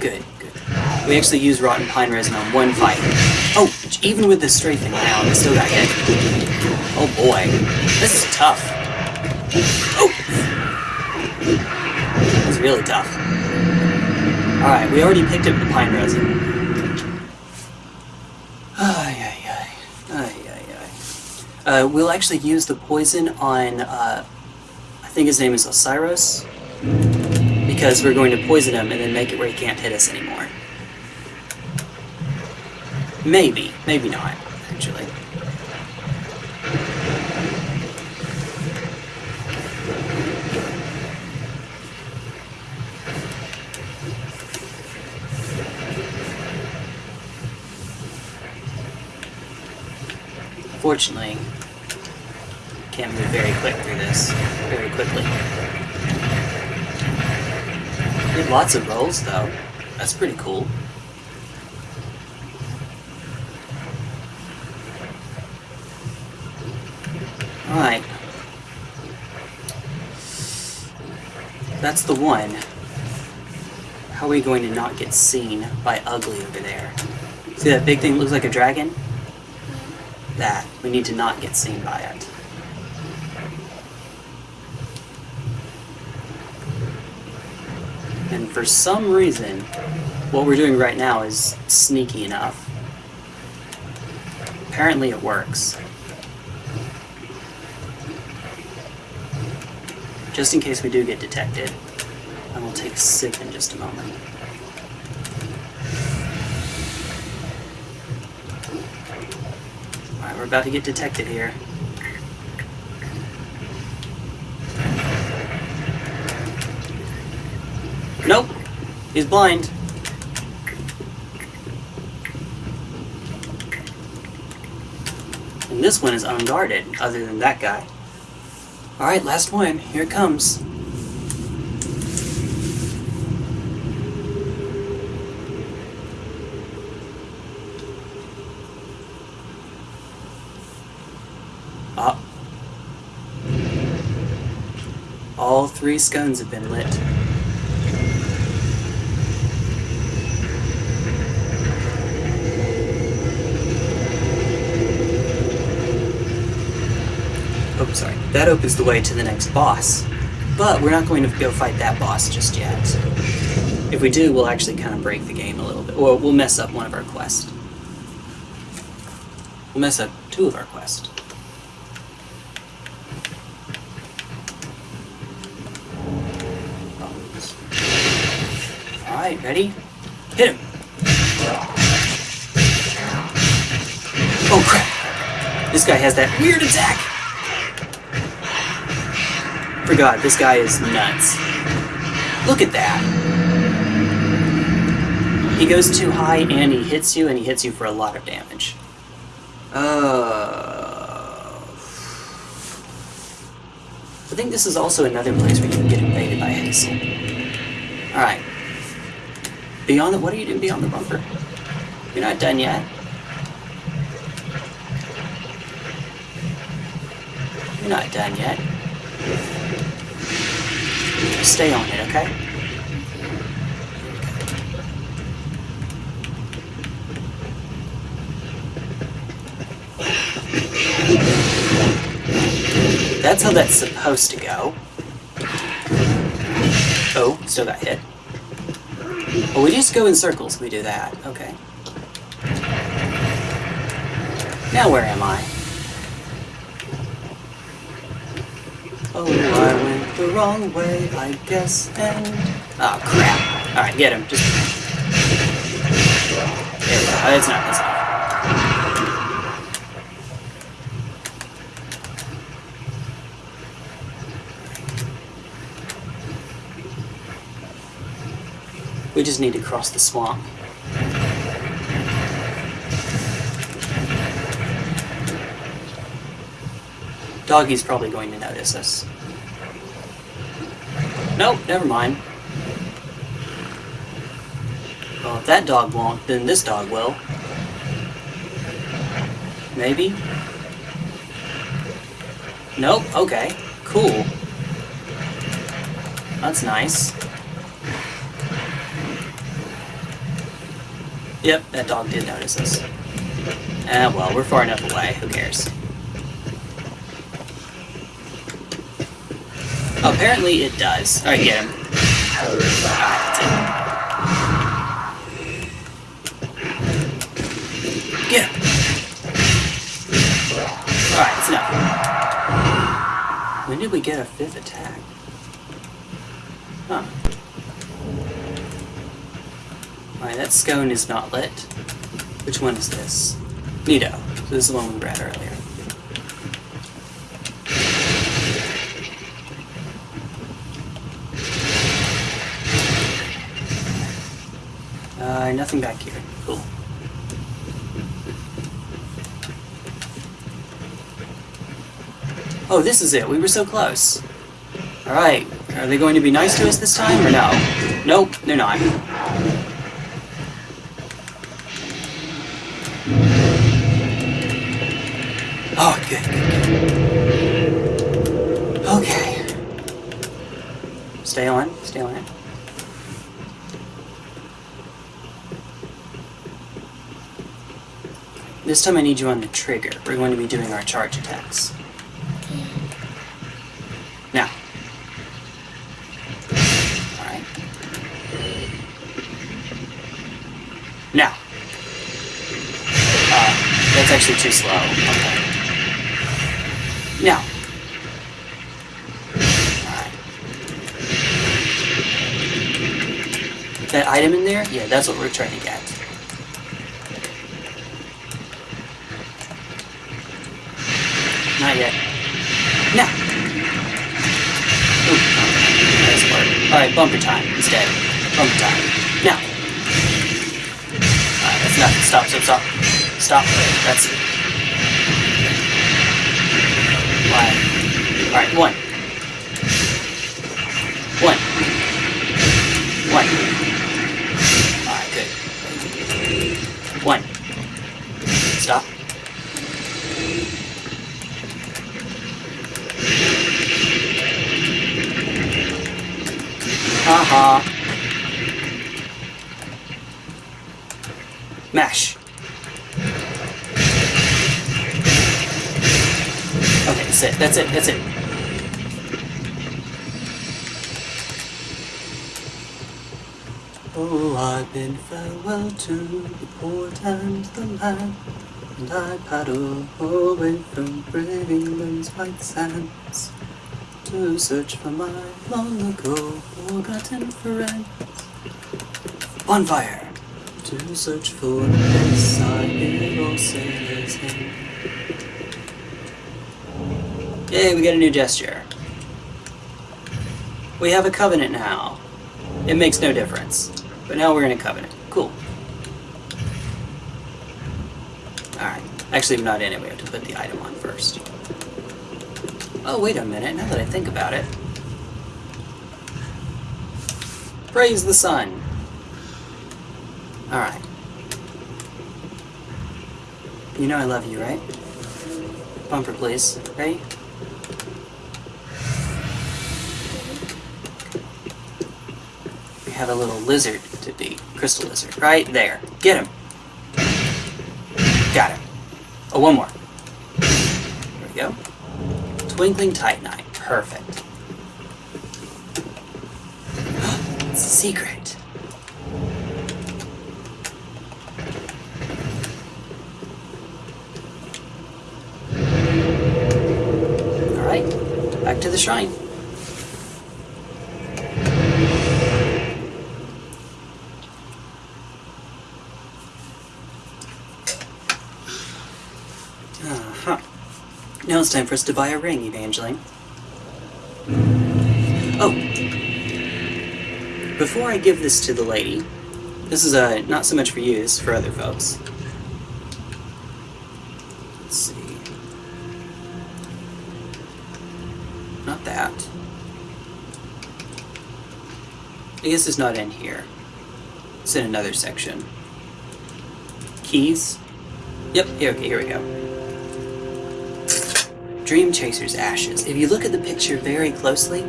Good, good. We actually used rotten pine resin on one fight. Oh, even with the strafing down, I still got hit. Oh boy, this is tough. Oh! It's really tough. Alright, we already picked up the pine resin. Uh, we'll actually use the poison on, uh, I think his name is Osiris. Because we're going to poison him and then make it where he can't hit us anymore. Maybe. Maybe not, actually. Fortunately, can't move very quick through this. Very quickly. Have lots of rolls, though. That's pretty cool. Alright. That's the one. How are we going to not get seen by Ugly over there? See that big thing that looks like a dragon? That. We need to not get seen by it. And for some reason, what we're doing right now is sneaky enough. Apparently it works. Just in case we do get detected, I will take a sip in just a moment. Alright, we're about to get detected here. Nope. He's blind. And this one is unguarded, other than that guy. Alright, last one. Here it comes. Ah. All three scones have been lit. Oh, sorry. That opens the way to the next boss. But we're not going to go fight that boss just yet. If we do, we'll actually kind of break the game a little bit. Or we'll mess up one of our quests. We'll mess up two of our quests. Alright, ready? Hit him! Oh crap! This guy has that weird attack! Forgot, this guy is nuts. Look at that! He goes too high and he hits you, and he hits you for a lot of damage. Uh... I think this is also another place where you can get invaded by Heysel. Alright. Beyond the... What are you doing beyond the bumper? You're not done yet. You're not done yet. Stay on it, okay? That's how that's supposed to go. Oh, still got hit. Oh, we just go in circles, we do that. Okay. Now where am I? Oh, I went the wrong way, I guess, and... Oh, crap. Alright, get him. Just... There we go. Oh, it's not, that's not. We just need to cross the swamp. Doggy's probably going to notice us. Nope, never mind. Well, if that dog won't, then this dog will. Maybe? Nope, okay. Cool. That's nice. Yep, that dog did notice us. Ah, well, we're far enough away. Who cares? Apparently it does. Alright, get him. Get him! Alright, it's enough. When did we get a fifth attack? Huh. Alright, that scone is not lit. Which one is this? Nito. So this is the one we read earlier. Uh, nothing back here. Cool. Oh, this is it. We were so close. Alright. Are they going to be nice to us this time, or no? Nope, they're not. This time I need you on the trigger. We're going to be doing our charge attacks. Now. Alright. Now. Uh, that's actually too slow. Okay. Now. That item in there? Yeah, that's what we're trying to get. Bumper time instead. Bumper time. Now. Uh, Alright, that's enough. Stop, stop, stop. Stop. That's it. One. Alright, one. One. One. Alright, good. One. Stop. Haha. Mash. Okay, that's it. That's it. That's it. Oh, I bid farewell to the port and the land, and I paddle away from brave England's white sands to search for my long ago forgotten friends. Bonfire! To search for the place I all sailors in. Yay, we got a new gesture. We have a covenant now. It makes no difference. But now we're in a covenant. Cool. Alright. Actually, I'm not in it. We have to put the item on first. Oh, wait a minute. Now that I think about it. Praise the sun. Alright. You know I love you, right? Bumper, please. Ready? We have a little lizard to beat. Crystal lizard. Right there. Get him. Got him. Oh, one more. There we go. Twinkling Titanite. Perfect. secret. Alright, back to the shrine. Now it's time for us to buy a ring, Evangeline. Oh! Before I give this to the lady, this is uh, not so much for you, this is for other folks. Let's see. Not that. I guess it's not in here. It's in another section. Keys? Yep, okay, here we go. Dream Chaser's ashes. If you look at the picture very closely,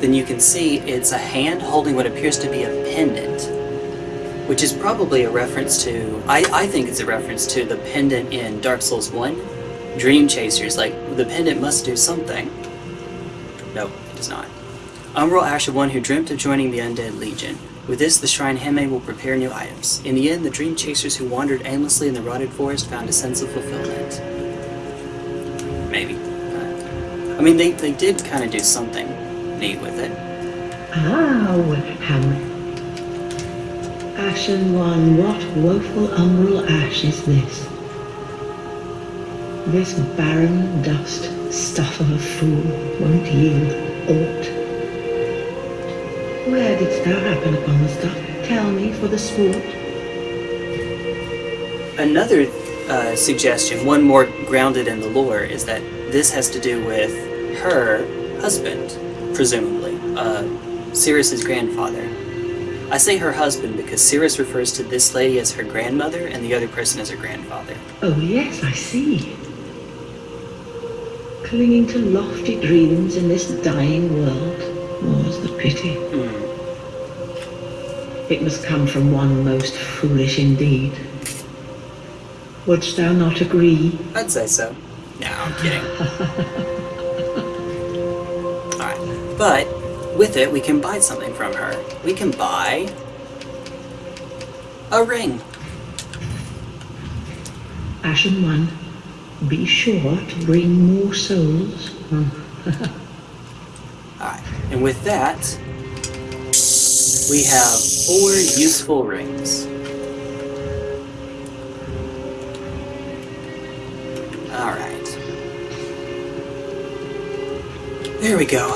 then you can see it's a hand holding what appears to be a pendant, which is probably a reference to, I, I think it's a reference to the pendant in Dark Souls 1. Dream Chasers, like, the pendant must do something. Nope, does not. Umbral Ash of one who dreamt of joining the Undead Legion. With this, the Shrine Handmaid will prepare new items. In the end, the Dream Chasers who wandered aimlessly in the rotted forest found a sense of fulfillment. Maybe. I mean, they, they did kind of do something neat with it. Ah, Hamlet. Ashen one, what woeful umbral ash is this? This barren dust, stuff of a fool, won't yield aught. Where didst thou happen upon the stuff? Tell me for the sport. Another uh, suggestion, one more grounded in the lore, is that this has to do with her husband, presumably, uh, Sirris's grandfather. I say her husband because Sirris refers to this lady as her grandmother and the other person as her grandfather. Oh, yes, I see. Clinging to lofty dreams in this dying world, more's the pity. Hmm. It must come from one most foolish indeed. Wouldst thou not agree? I'd say so. No, I'm kidding. Alright, but with it, we can buy something from her. We can buy a ring. Ashen One, be sure to bring more souls. Alright, and with that, we have four useful rings. There we go.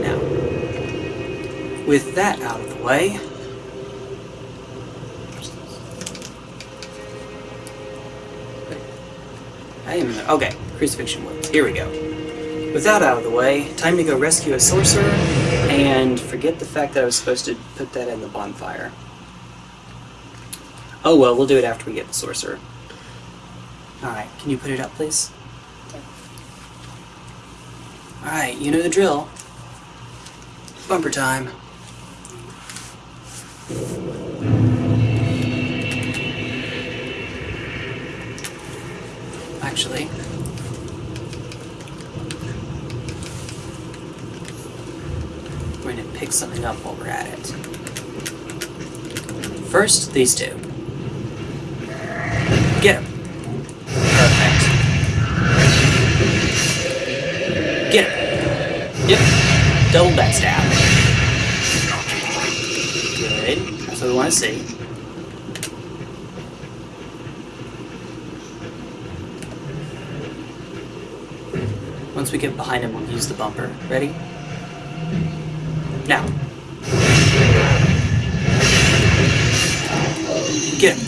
Now, with that out of the way, I am okay. Crucifixion wounds. Here we go. With that out of the way, time to go rescue a sorcerer and forget the fact that I was supposed to put that in the bonfire. Oh well, we'll do it after we get the sorcerer. Alright, can you put it up, please? Alright, you know the drill. Bumper time. Actually, we're going to pick something up while we're at it. First, these two. Get him. Yep. Double backstab. Good. That's what we want to see. Once we get behind him, we'll use the bumper. Ready? Now. Get him.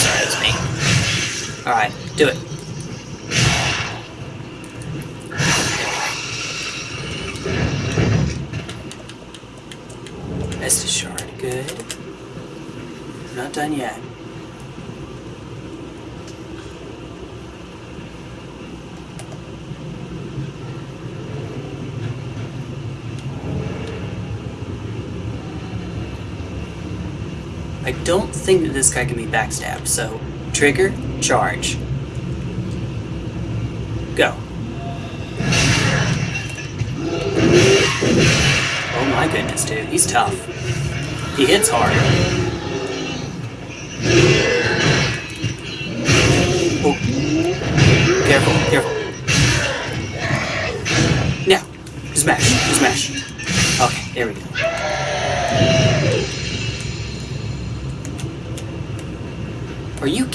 Sorry, that's me. Alright, do it. Estus shard, good. Not done yet. I don't think that this guy can be backstabbed, so trigger, charge. Go. Oh my goodness, dude, he's tough. He hits hard.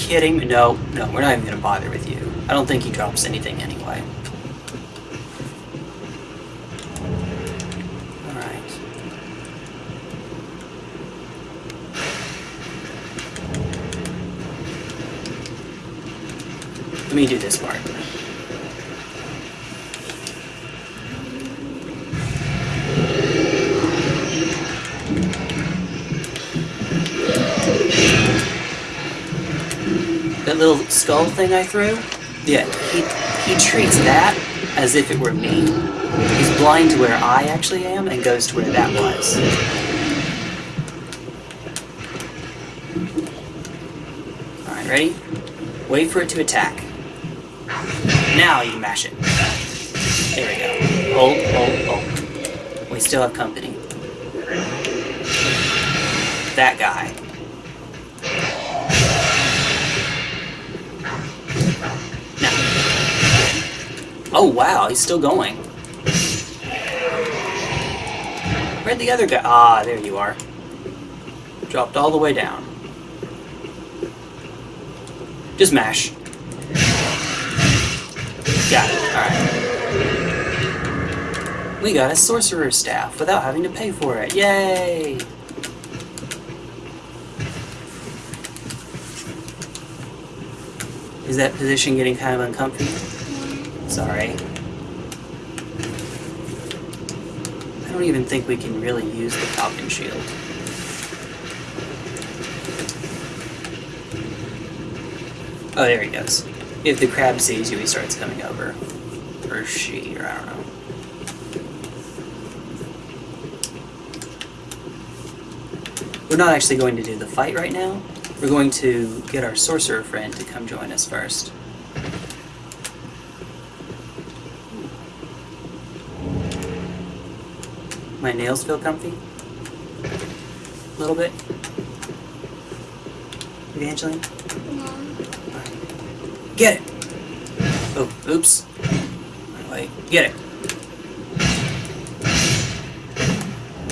Kidding? me? No, no, we're not even gonna bother with you. I don't think he drops anything anyway. Alright. Let me do this part. Little skull thing I threw, yeah, he, he treats that as if it were me. He's blind to where I actually am and goes to where that was. Alright, ready? Wait for it to attack. Now you mash it. There we go. Hold, hold, hold. We still have company. That guy. Oh wow, he's still going. Where'd the other guy? Ah, there you are. Dropped all the way down. Just mash. Got it. Alright. We got a sorcerer's staff without having to pay for it. Yay! Is that position getting kind of uncomfortable? Sorry. I don't even think we can really use the Falcon Shield. Oh, there he goes. If the crab sees you, he starts coming over. Or she, or I don't know. We're not actually going to do the fight right now. We're going to get our sorcerer friend to come join us first. My nails feel comfy? A little bit? Evangeline? No. Get it! Oh, oops. Wait. Get it.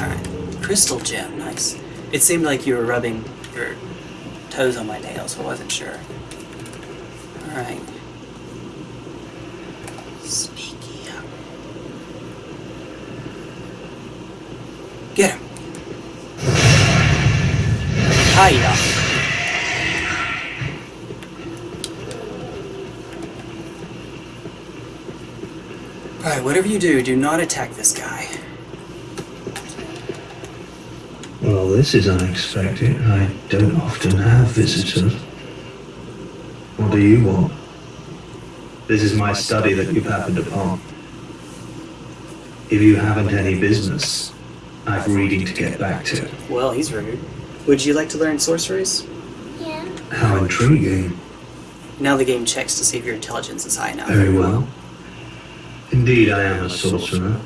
Alright. Crystal gem, nice. It seemed like you were rubbing your toes on my nails, so I wasn't sure. Alright. Get him. Hiya. Alright, whatever you do, do not attack this guy. Well, this is unexpected. I don't often have visitors. What do you want? This is my study that you've happened upon. If you haven't any business, I've reading to get back to. Well, he's rude. Would you like to learn sorceries? Yeah. How intriguing. Now the game checks to see if your intelligence is high enough. Very well. Indeed, I am a sorcerer,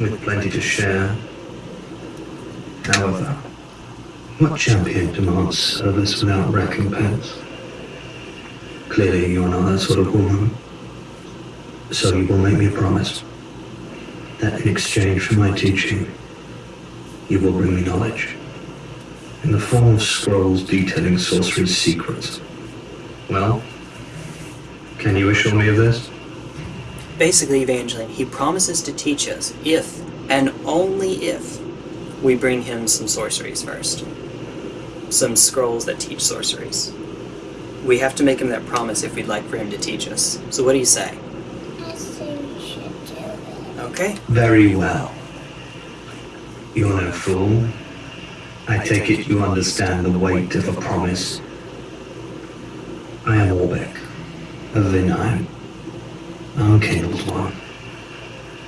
with plenty to share. However, what champion demands service without recompense? Clearly, you're not that sort of woman. So you will make me a promise that in exchange for my teaching, you will bring me knowledge in the form of scrolls detailing sorcery's secrets. Well, can you assure me of this? Basically, Evangeline, he promises to teach us if, and only if, we bring him some sorceries first. Some scrolls that teach sorceries. We have to make him that promise if we'd like for him to teach us. So what do you say? I say we should do it. Okay? Very well. You're no fool. I take it you understand the weight of a promise. I am Orbeck, of Vinheim, Unkindled One.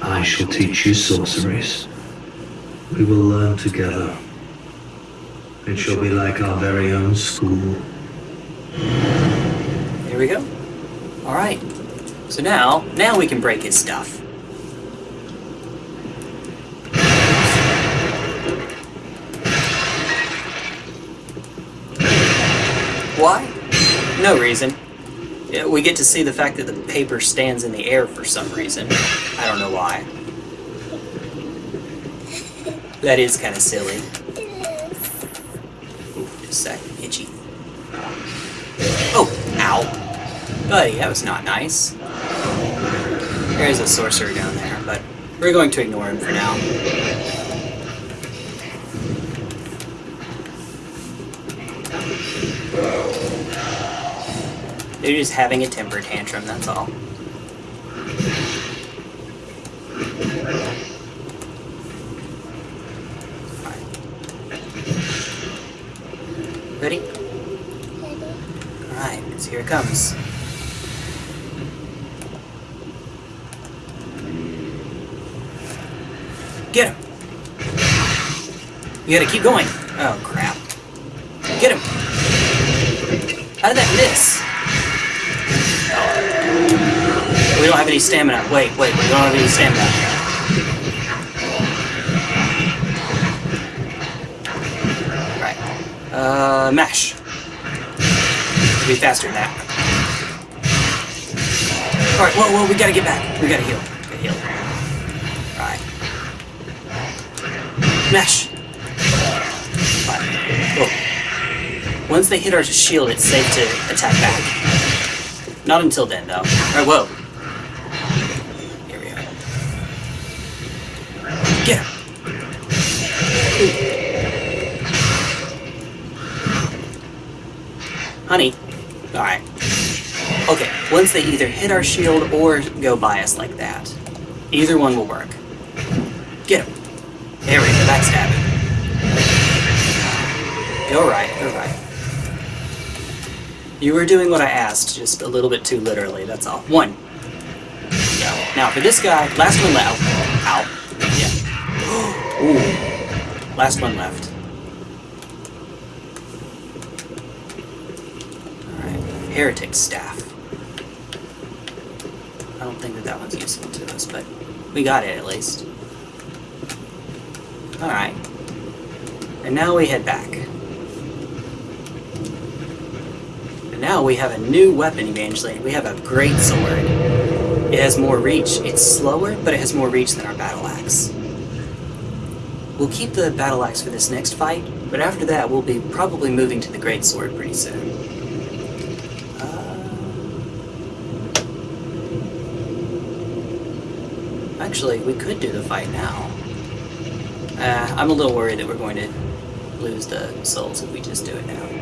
I shall teach you sorceries. We will learn together. It shall be like our very own school. There we go. Alright. So now, now we can break his stuff. Why? No reason. We get to see the fact that the paper stands in the air for some reason. I don't know why. That is kind of silly. Ooh, just a sec. Itchy. Oh, ow. Buddy, that was not nice. There is a sorcerer down there, but we're going to ignore him for now. They're just having a temper tantrum, that's all. Ready? Alright, let's hear it comes. Get him! You gotta keep going. Oh, crap. Get him! How did that miss? Oh. We don't have any stamina. Wait, wait, we don't have any stamina. Uh, mash. Be faster than that. Alright, whoa, whoa, we gotta get back. We gotta heal. Gotta heal. Alright. Mash. Once they hit our shield, it's safe to attack back. Not until then, though. Alright, whoa. Here we are. Get. Honey. Alright. Okay, once they either hit our shield or go by us like that. Either one will work. Get him. There we go, backstabbing. Go right, go right. You were doing what I asked, just a little bit too literally, that's all. One. Now for this guy, last one left. Ow. Yeah. Ooh. Last one left. Alright. Heretic Staff. I don't think that that one's useful to us, but we got it at least. Alright. And now we head back. Now we have a new weapon, Evangeline. We have a great sword. It has more reach. It's slower, but it has more reach than our battle axe. We'll keep the battle axe for this next fight, but after that we'll be probably moving to the great sword pretty soon. Uh, Actually, we could do the fight now. Uh, I'm a little worried that we're going to lose the souls if we just do it now.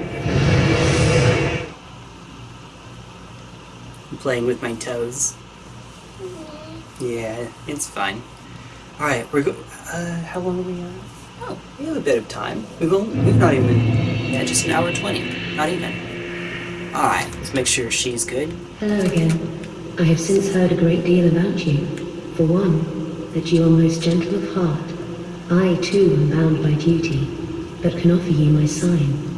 I'm playing with my toes. Yeah, it's fine. Alright, we're go- uh, how long are we on? Oh, we have a bit of time. We've only, we've not even, yeah, just an hour 20. Not even. Alright, let's make sure she's good. Hello again. I have since heard a great deal about you. For one, that you are most gentle of heart. I too am bound by duty, but can offer you my sign.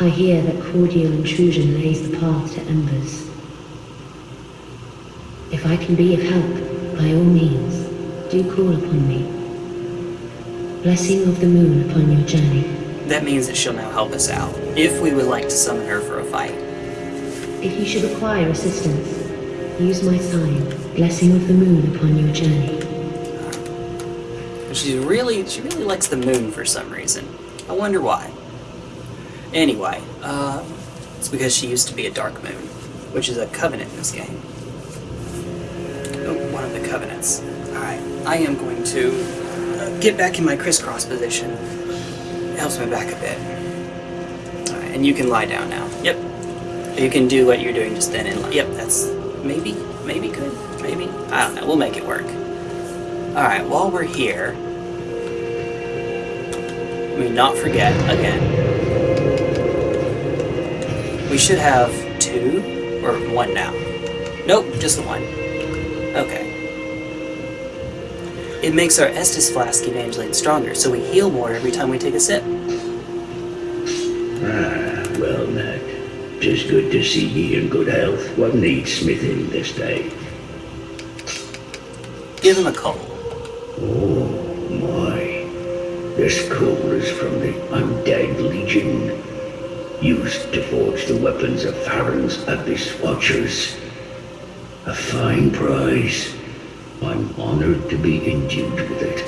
I hear that cordial intrusion lays the path to embers. If I can be of help, by all means, do call upon me. Blessing of the moon upon your journey. That means that she'll now help us out, if we would like to summon her for a fight. If you should require assistance, use my sign, Blessing of the moon upon your journey. She really, she really likes the moon for some reason. I wonder why. Anyway, uh, it's because she used to be a dark moon, which is a covenant in this game. Oh, one of the covenants. Alright, I am going to uh, get back in my crisscross position. It helps my back a bit. Alright, and you can lie down now. Yep. You can do what you're doing just then and lie. Yep, that's maybe, maybe good, maybe. I don't know, we'll make it work. Alright, while we're here, me not forget again. We should have two or one now. Nope, just one. Okay. It makes our Estus flask Evangeline stronger, so we heal more every time we take a sip. Ah, well, Nat. Tis good to see ye in good health. What needs smithing this day? Give him a coal. Oh, my. This coal is from the Undead Legion. Used to forge the weapons of Farron's Abyss Watchers. A fine prize. I'm honored to be endued with it.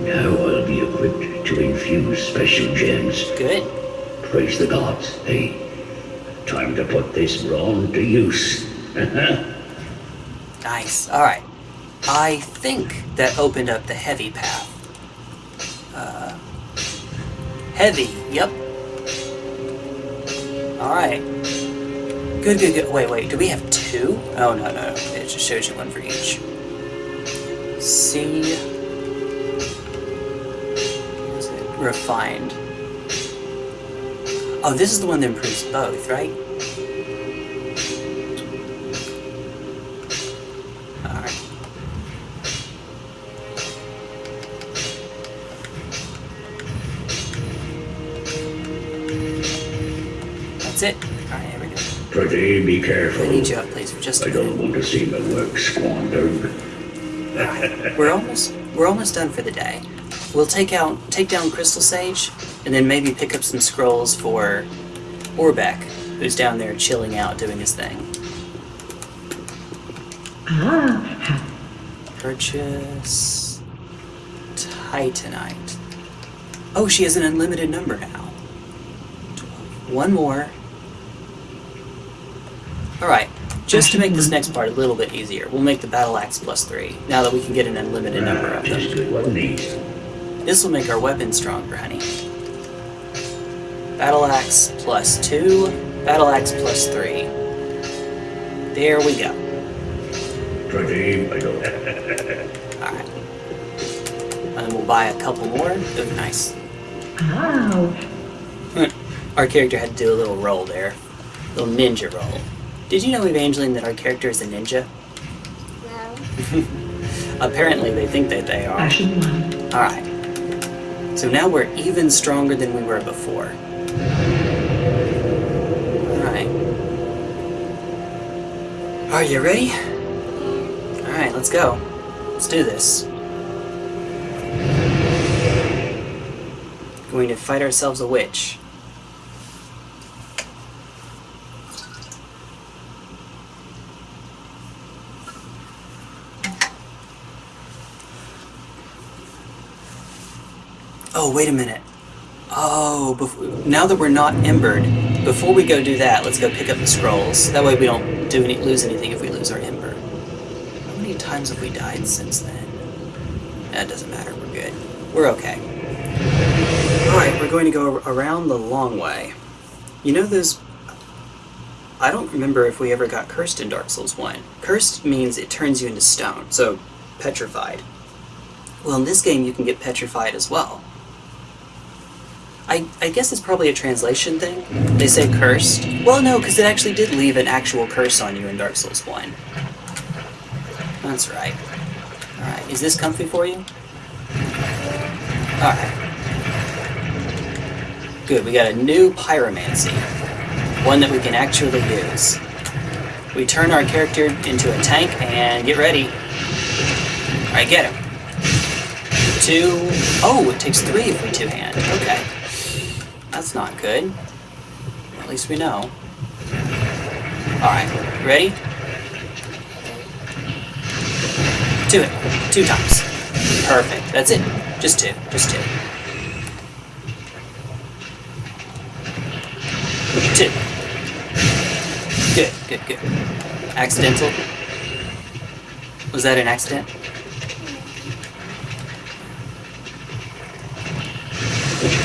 Now I'll be equipped to infuse special gems. Good. Praise the gods, hey. Time to put this brawn to use. Nice. Alright. I think that opened up the heavy path. Uh, heavy, yep. Alright. Good, good, good. Wait, wait, do we have two? Oh, no, no. It just shows you one for each. See. Is it refined? Oh, this is the one that improves both, right? Here we go. Pretty, be I need you up, please, for just a I don't want to see my work squandered. We're almost we're almost done for the day. We'll take out take down Crystal Sage, and then maybe pick up some scrolls for Orbeck, who's down there chilling out doing his thing. Ah, Purchase Titanite. Oh, she has an unlimited number now. One more. Alright, just to make this next part a little bit easier, we'll make the battle axe plus three, now that we can get an unlimited number of them. Just good, wasn't he? This will make our weapon stronger, honey. Battle axe plus two, battle axe plus three. There we go. Pretty, I don't. Alright. And then we'll buy a couple more. Oh, nice. ow. Our character had to do a little roll there. A little ninja roll. Did you know, Evangeline, that our character is a ninja? No. Apparently, they think that they are. Ashen one. Alright. So now we're even stronger than we were before. Alright. Are you ready? Alright, let's go. Let's do this. Going to fight ourselves a witch. Oh, wait a minute. Oh, now that we're not embered, before we go do that, let's go pick up the scrolls. That way we don't do any lose anything if we lose our ember. How many times have we died since then? That doesn't matter. We're good. We're okay. Alright, we're going to go around the long way. You know those... I don't remember if we ever got cursed in Dark Souls 1. Cursed means it turns you into stone, so petrified. Well, in this game you can get petrified as well. I, I guess it's probably a translation thing. They say cursed. Well, no, because it actually did leave an actual curse on you in Dark Souls 1. That's right. Alright, is this comfy for you? Alright. Good, we got a new pyromancy. One that we can actually use. We turn our character into a tank and get ready. Alright, get him. Two. Oh, it takes three if we two hand. Okay. That's not good. At least we know. Alright, ready? Do it. Two times. Perfect. That's it. Just two. Just two. Two. Good, good, good. Accidental? Was that an accident?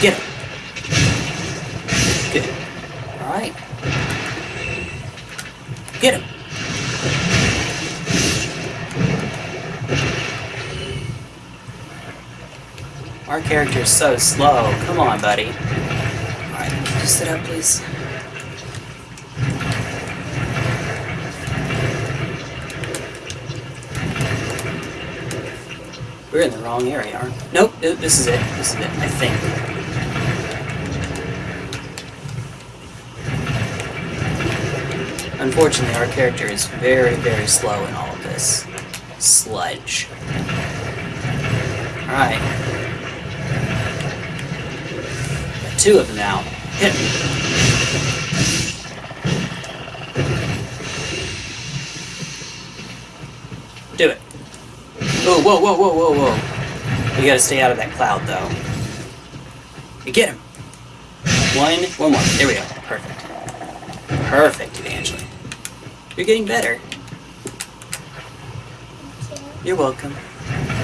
Get him. Alright. Get him. Our character's so slow. Come on, buddy. Alright, just sit up, please. We're in the wrong area, aren't we? Nope, this is it. This is it, I think. Unfortunately, our character is very, very slow in all of this. Sludge. Alright. Two of them now. Hit me. Do it. Oh, whoa, whoa, whoa, whoa, whoa. We gotta stay out of that cloud, though. You get him. One, one more. There we go. Perfect. Perfect, Evangeline. You're getting better. You're welcome.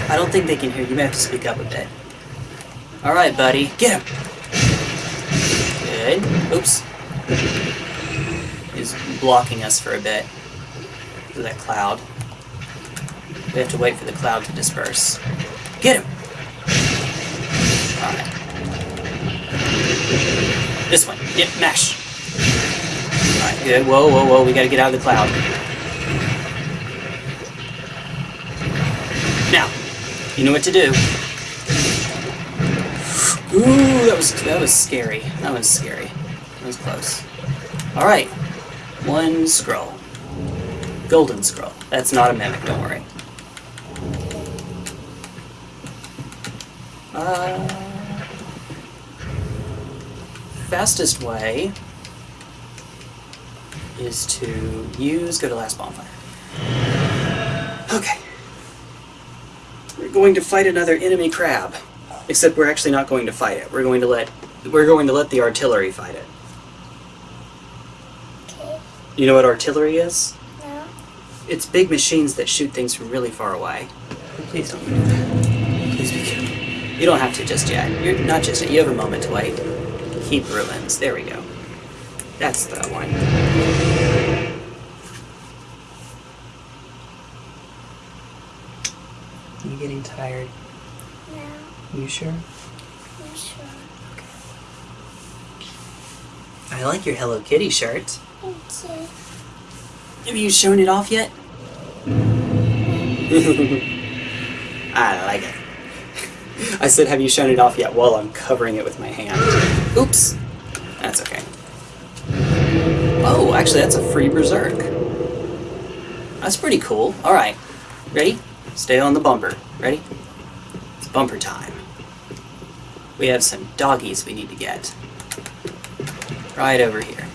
I don't think they can hear you. You may have to speak up a bit. Alright, buddy. Get him! Good. Oops. He's blocking us for a bit. Through that cloud. We have to wait for the cloud to disperse. Get him! Alright. This one. Yep, mash. Good. Whoa, whoa, whoa. We gotta get out of the cloud. Now, you know what to do. Ooh, that was that was scary. That was scary. That was close. Alright. One scroll. Golden scroll. That's not a mimic, don't worry. Uh, fastest way is to use go to last bonfire. Okay. We're going to fight another enemy crab. Except we're actually not going to fight it. We're going to let we're going to let the artillery fight it. Okay. You know what artillery is? No. It's big machines that shoot things from really far away. Please don't do that. Please be careful. You don't have to just yet. You're not just yet. You have a moment to wait. Keep ruins. There we go. That's the one. You getting tired? No. You sure? I'm sure. Okay. I like your Hello Kitty shirt. Thank you. Have you shown it off yet? I like it. I said, have you shown it off yet while I'm covering it with my hand. Oops. That's okay. Oh, actually, that's a free Berserk. That's pretty cool. Alright. Ready? Stay on the bumper. Ready? It's bumper time. We have some doggies we need to get. Right over here.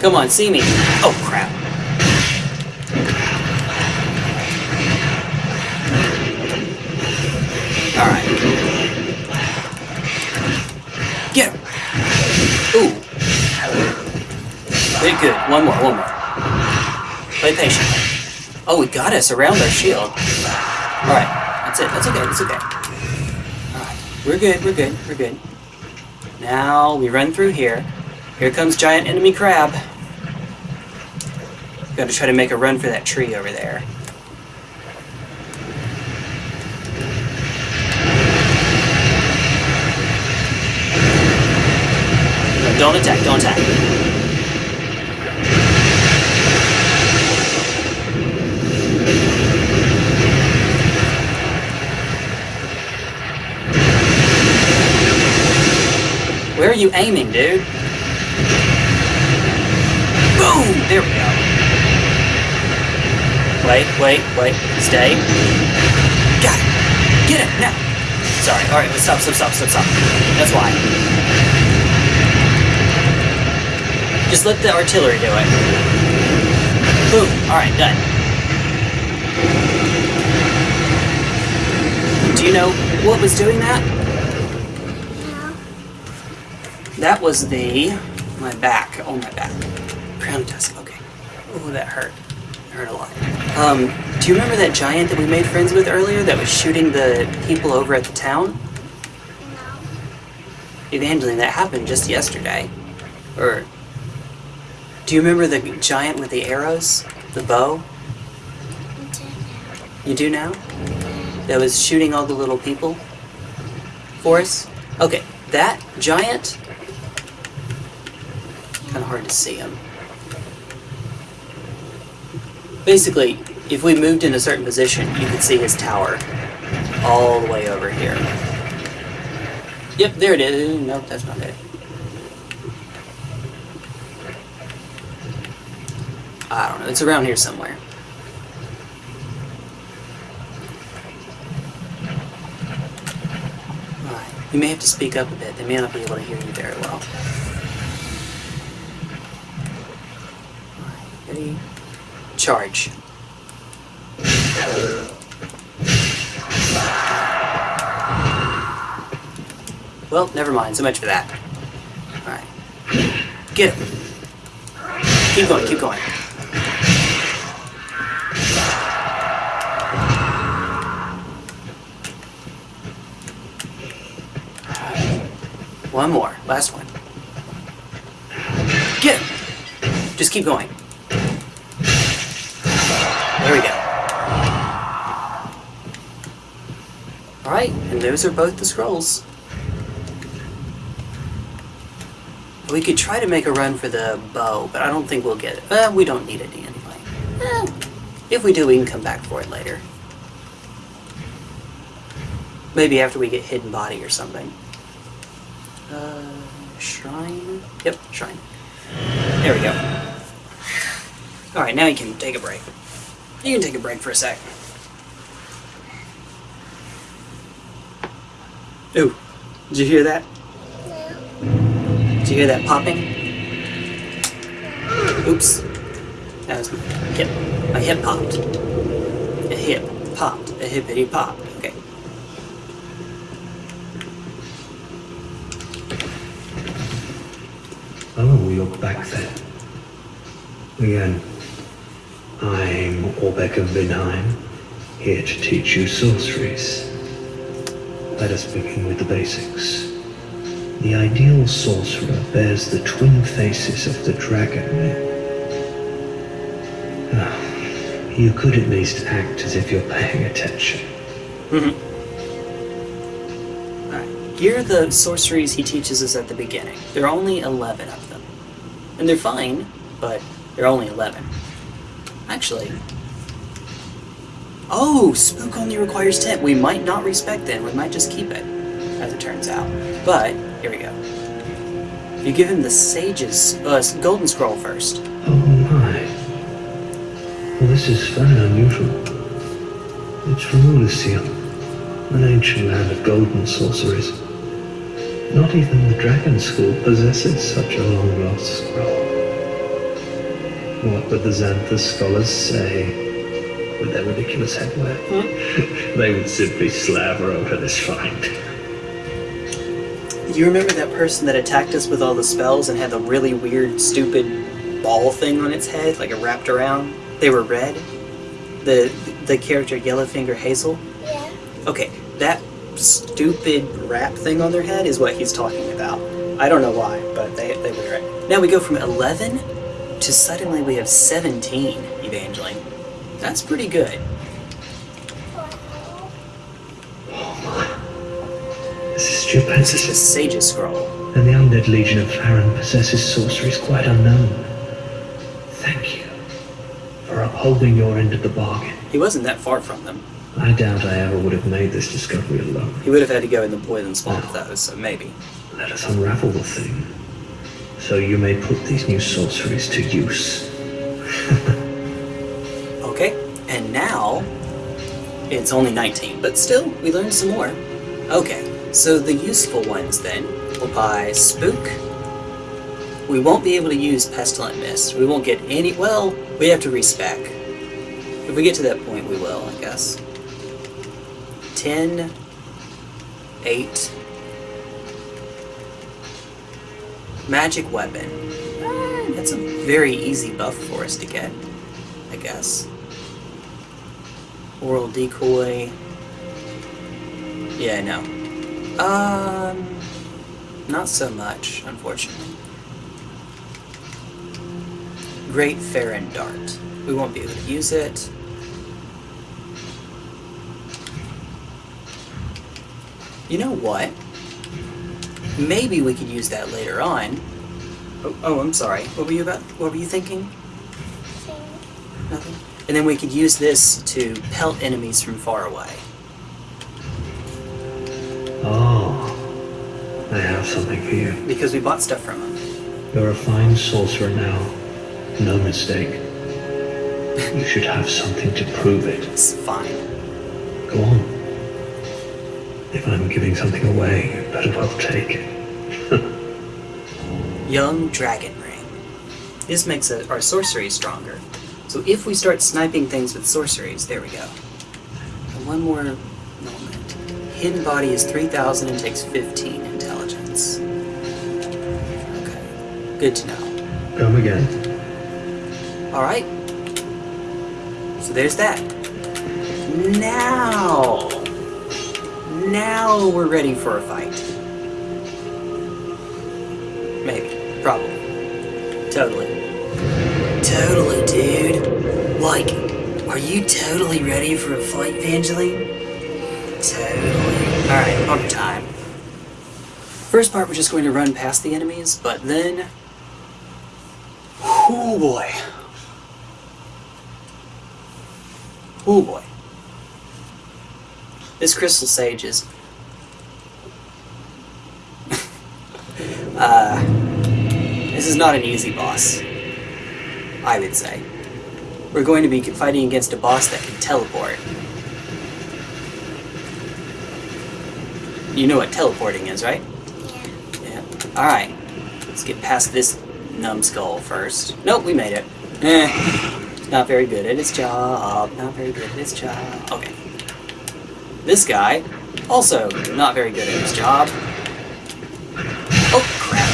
Come on, see me. Oh, crap. Alright. Get him. Ooh. Good, good. One more, one more. Play patient. Oh, we got us around our shield. Alright. That's it. That's okay. That's okay. Alright. We're good. We're good. We're good. Now we run through here. Here comes giant enemy crab. Gotta try to make a run for that tree over there. Don't attack, don't attack. Where are you aiming, dude? Boom! There we go. Wait, wait, wait. Stay. Got it. Get it, now. Sorry, alright, stop, stop, stop, stop, stop. That's why. Just let the artillery do it. Boom. Alright, done. Do you know what was doing that? No. That was the my back. Oh my back. Crown tusk. Okay. Oh, that hurt. Hurt a lot. Um, do you remember that giant that we made friends with earlier that was shooting the people over at the town? No. Evangeline, that happened just yesterday. Or do you remember the giant with the arrows, the bow? You do now? That was shooting all the little people for us? Okay, that giant. Kind of hard to see him. Basically, if we moved in a certain position, you could see his tower all the way over here. Yep, there it is. Nope, that's not it. I don't know. It's around here somewhere. Alright. You may have to speak up a bit. They may not be able to hear you very well. Alright, ready? Charge. Well, never mind. So much for that. Alright. Get him. Keep going, keep going. One more. Last one. Get! Just keep going. There we go. Alright, and those are both the scrolls. We could try to make a run for the bow, but I don't think we'll get it. Uh, we don't need it anyway. Eh, if we do, we can come back for it later. Maybe after we get hidden body or something. Uh, shrine? Yep, shrine. There we go. Alright, now you can take a break. You can take a break for a sec. Ooh, did you hear that? Did you hear that popping? Oops. That was my hip. My hip popped. A hip popped. A hippity pop. Oh, you're back then. Again, I'm Orbeck of Vinheim, here to teach you sorceries. Let us begin with the basics. The ideal sorcerer bears the twin faces of the dragon. Ah, You could at least act as if you're paying attention. Alright. Here are the sorceries he teaches us at the beginning. There are only 11 of them. And they're fine, but they're only 11. Actually. Oh, Spook only requires 10. We might not respect then. We might just keep it, as it turns out. But, here we go. You give him the Sage's uh, Golden Scroll first. Oh my. Well, this is very unusual. It's from Oolacile, an ancient land of golden sorceries. Not even the Dragon School possesses such a long lost scroll. What would the Xanthous scholars say with their ridiculous headwear? they would simply slaver over this find. Do you remember that person that attacked us with all the spells and had the really weird, stupid ball thing on its head, like it wrapped around? They were red. The the character Yellowfinger Heysel. Yeah. Okay, that stupid wrap thing on their head is what he's talking about. I don't know why, but they they wear it. Now we go from eleven to suddenly we have seventeen Evangeline. That's pretty good. This is stupendous. This is the Sage's Scroll. and the undead legion of Farron possesses sorceries quite unknown. Thank you for upholding your end of the bargain. He wasn't that far from them. I doubt I ever would have made this discovery alone. He would have had to go in the poison swamp with those, so maybe. Let us unravel the thing, so you may put these new sorceries to use. Okay, and now it's only 19, but still, we learned some more. Okay, so the useful ones then will buy Spook. We won't be able to use Pestilent Mist. We won't get any. Well, we have to respec. If we get to that point, we will, I guess. 10, 8. Magic Weapon. That's a very easy buff for us to get, I guess. Aural decoy. Yeah, no. Um, not so much, unfortunately. Great Farron Dart. We won't be able to use it. You know what? Maybe we could use that later on. Oh, oh, I'm sorry. What were you about? What were you thinking? Nothing. And then we could use this to pelt enemies from far away. Oh, I have something for you. Because we bought stuff from them. You're a fine sorcerer now. No mistake. You should have something to prove it. It's fine. Go on. If I'm giving something away, you better well take it. Young Dragon Ring. This makes our sorcery stronger. So if we start sniping things with sorceries, there we go. And one more moment. Hidden Body is 3,000 and takes 15 intelligence. Okay. Good to know. Come again. Alright. So there's that. Now! Now we're ready for a fight. Maybe. Probably. Totally. Totally, dude. Like, are you totally ready for a fight, Evangeline? Totally. Alright, on time. First part, we're just going to run past the enemies, but then. Oh boy. Oh boy. This Crystal Sage is. uh. This is not an easy boss. I would say. We're going to be fighting against a boss that can teleport. You know what teleporting is, right? Yeah. Yeah. Alright. Let's get past this numbskull first. Nope, we made it. Eh. Not very good at his job. Not very good at his job. Okay. This guy, also not very good at his job. Oh, crap.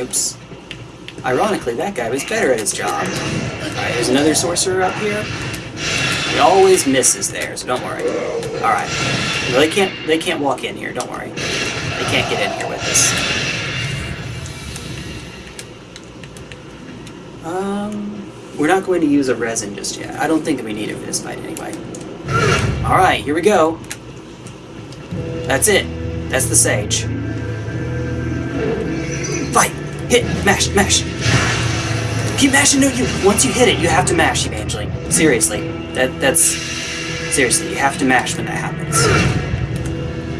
Oops. Ironically, that guy was better at his job. Alright, there's another sorcerer up here. He always misses there, so don't worry. Alright. No, they can't they can't walk in here, don't worry. They can't get in here with us. Um we're not going to use a resin just yet. I don't think that we need it for this fight anyway. Alright, here we go. That's it. That's the sage. Fight! Hit! Mash! Mash! Keep mashing, no you once you hit it, you have to mash, Evangeline. Seriously. That that's seriously, you have to mash when that happens.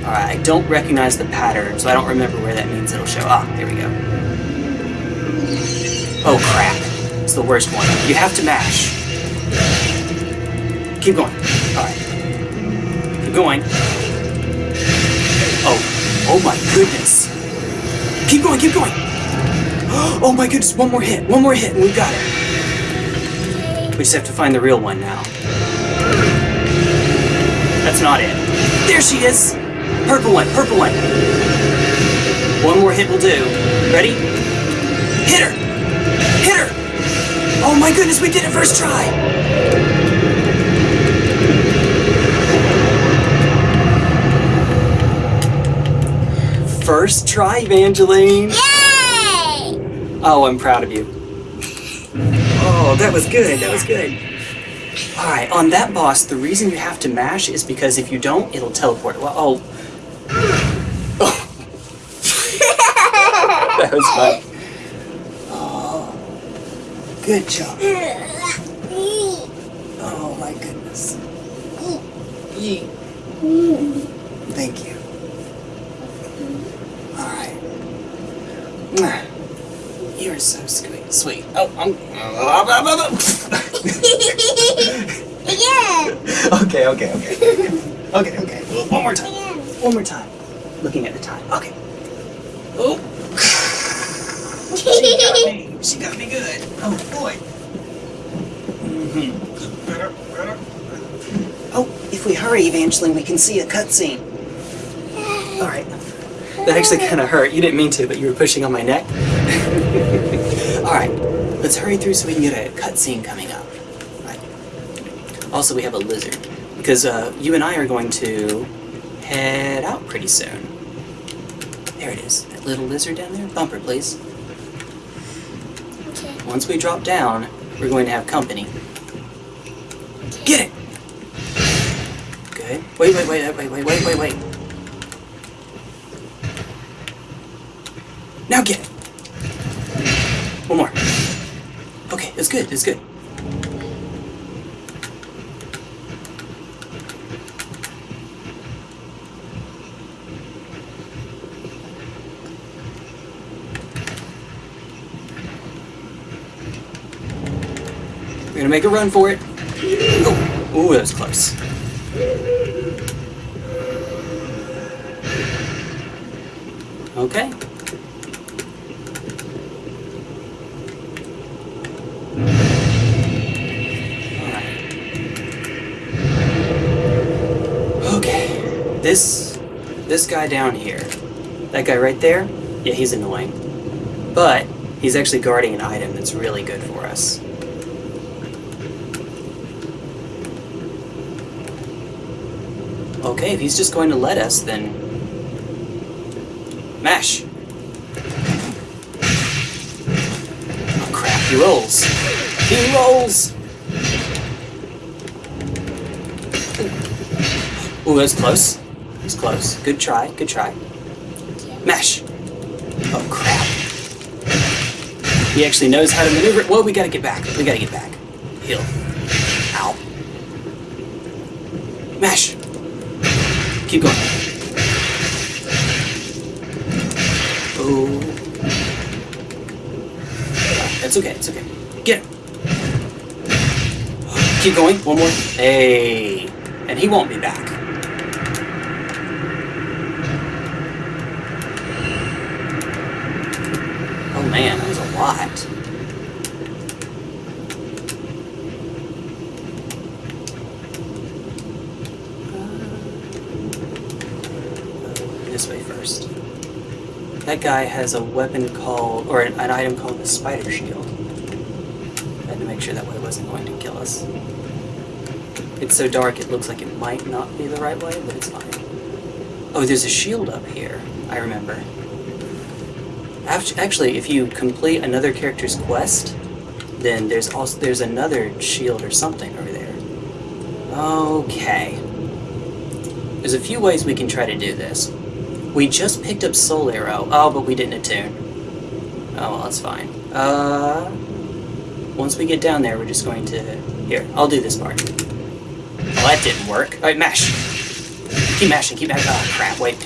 Alright, I don't recognize the pattern, so I don't remember where that means it'll show. Ah, there we go. Oh crap. It's the worst one. You have to mash. Keep going. Going. Oh. Oh my goodness. Keep going, keep going. Oh my goodness, one more hit, one more hit, and we've got it. We just have to find the real one now. That's not it. There she is! Purple one, purple one. One more hit will do. Ready? Hit her! Hit her! Oh my goodness, we did it first try! First try, Evangeline! Yay! Oh, I'm proud of you. Oh, that was good. That was good. Alright, on that boss, the reason you have to mash is because if you don't, it'll teleport. Well, oh. oh. that was fun. Oh. Good job. Oh my goodness. Yee. Thank you. Alright. Mwah. You're so sweet. Sweet. Oh, I'm. Again! okay, okay, okay. Okay, okay. One more time. Again! One more time. Looking at the time. Okay. Oh. She got me. She got me good. Oh boy. Mhm. Oh, if we hurry, Evangeline, we can see a cutscene. All right. That actually kind of hurt. You didn't mean to, but you were pushing on my neck. All right. Let's hurry through so we can get a cutscene coming up. Right. Also, we have a lizard because uh, you and I are going to head out pretty soon. There it is. That little lizard down there. Bumper, please. Okay. Once we drop down, we're going to have company. Get it! Good. Wait, wait, wait, wait, wait, wait, wait, wait. Now get it! One more. It's good, it's good. We're gonna make a run for it. Oh, ooh, that was close. Okay. This this guy down here. That guy right there? Yeah, he's annoying. But he's actually guarding an item that's really good for us. Okay, if he's just going to let us, then... Mash! Oh crap, he rolls! He rolls! Ooh, that's close. That's close. Good try, good try. Mash! Oh, crap. He actually knows how to maneuver. Whoa, we gotta get back. We gotta get back. Heal. Ow. Mash! Keep going. Oh. It's okay, it's okay. Get him. Keep going. One more. Hey. And he won't be back. Oh man, that a lot. Uh, this way first. That guy has a weapon called, or an, an item called the Spider Shield. I had to make sure that way wasn't going to kill us. It's so dark it looks like it might not be the right way, but it's fine. Oh, there's a shield up here. I remember. Act- Actually, if you complete another character's quest, then there's also there's another shield or something over there. Okay. There's a few ways we can try to do this. We just picked up Soul Arrow. Oh, but we didn't attune. Oh, well, that's fine. Uh, once we get down there, we're just going to... Here, I'll do this part. Well, that didn't work. Alright, mash. Keep mashing, keep mashing. Oh, crap, wait.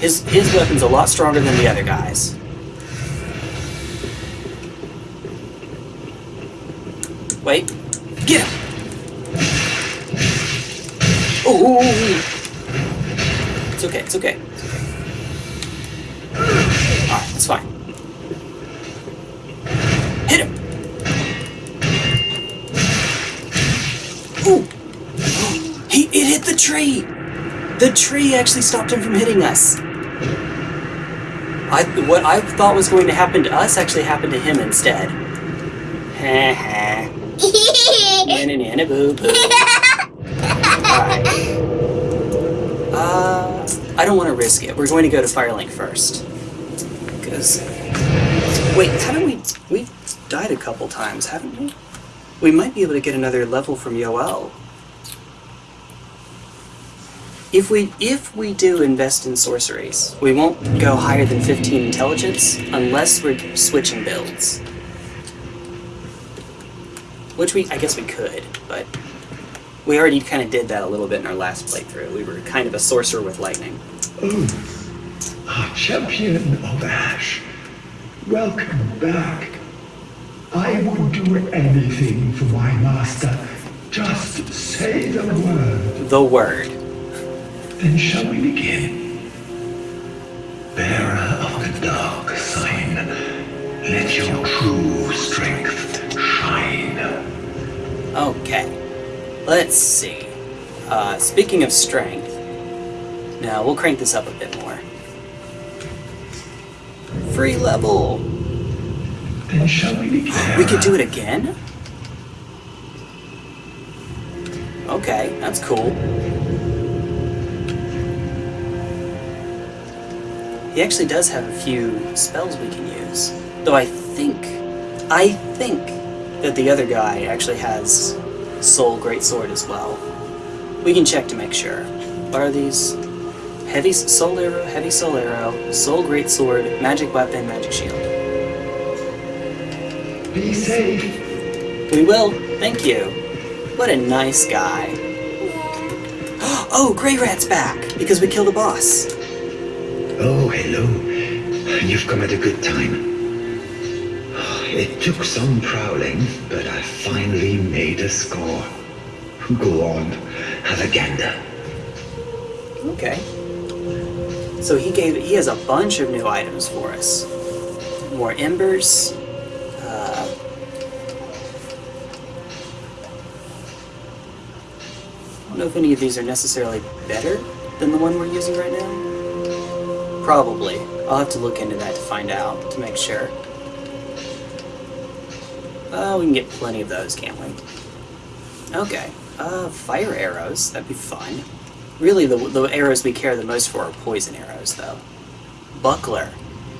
His, his weapon's a lot stronger than the other guys. Wait. Get him! Ooh! It's okay, it's okay. It's. Alright, that's fine. Hit him! Ooh! He it hit the tree! The tree actually stopped him from hitting us. I what I thought was going to happen to us actually happened to him instead. Ha boo boo. Alright. Uh, I don't want to risk it. We're going to go to Firelink first. Because. Wait, haven't we. We died a couple times, haven't we? We might be able to get another level from Yoel. If we if we do invest in sorceries, we won't go higher than 15 intelligence unless we're switching builds. Which we I guess we could, but we already kind of did that a little bit in our last playthrough. We were kind of a sorcerer with lightning. Oh, our ah, champion of Ash. Welcome back. I would do anything for my master. Just say the word. The word. Then shall we begin? Bearer of the dark sign, let your true strength shine. Okay. Let's see. Uh, speaking of strength, now we'll crank this up a bit more. Free level. Then shall we begin? We could do it again? Okay, that's cool. He actually does have a few spells we can use. Though I think, I think that the other guy actually has Soul Great Sword as well. We can check to make sure. What are these? Heavy Soul Arrow, Heavy Soul Arrow, Soul Great Sword, Magic Weapon, Magic Shield. Be safe. We will. Thank you. What a nice guy. Oh, Greirat's back because we killed a boss. Oh, hello. You've come at a good time. It took some prowling, but I finally made a score. Go on, have a gander. Okay. So he gave he has a bunch of new items for us. More embers. Uh, I don't know if any of these are necessarily better than the one we're using right now. Probably. I'll have to look into that to find out, to make sure. Uh, we can get plenty of those, can't we? Okay. Uh, fire arrows. That'd be fun. Really, the, the arrows we care the most for are poison arrows, though. Buckler.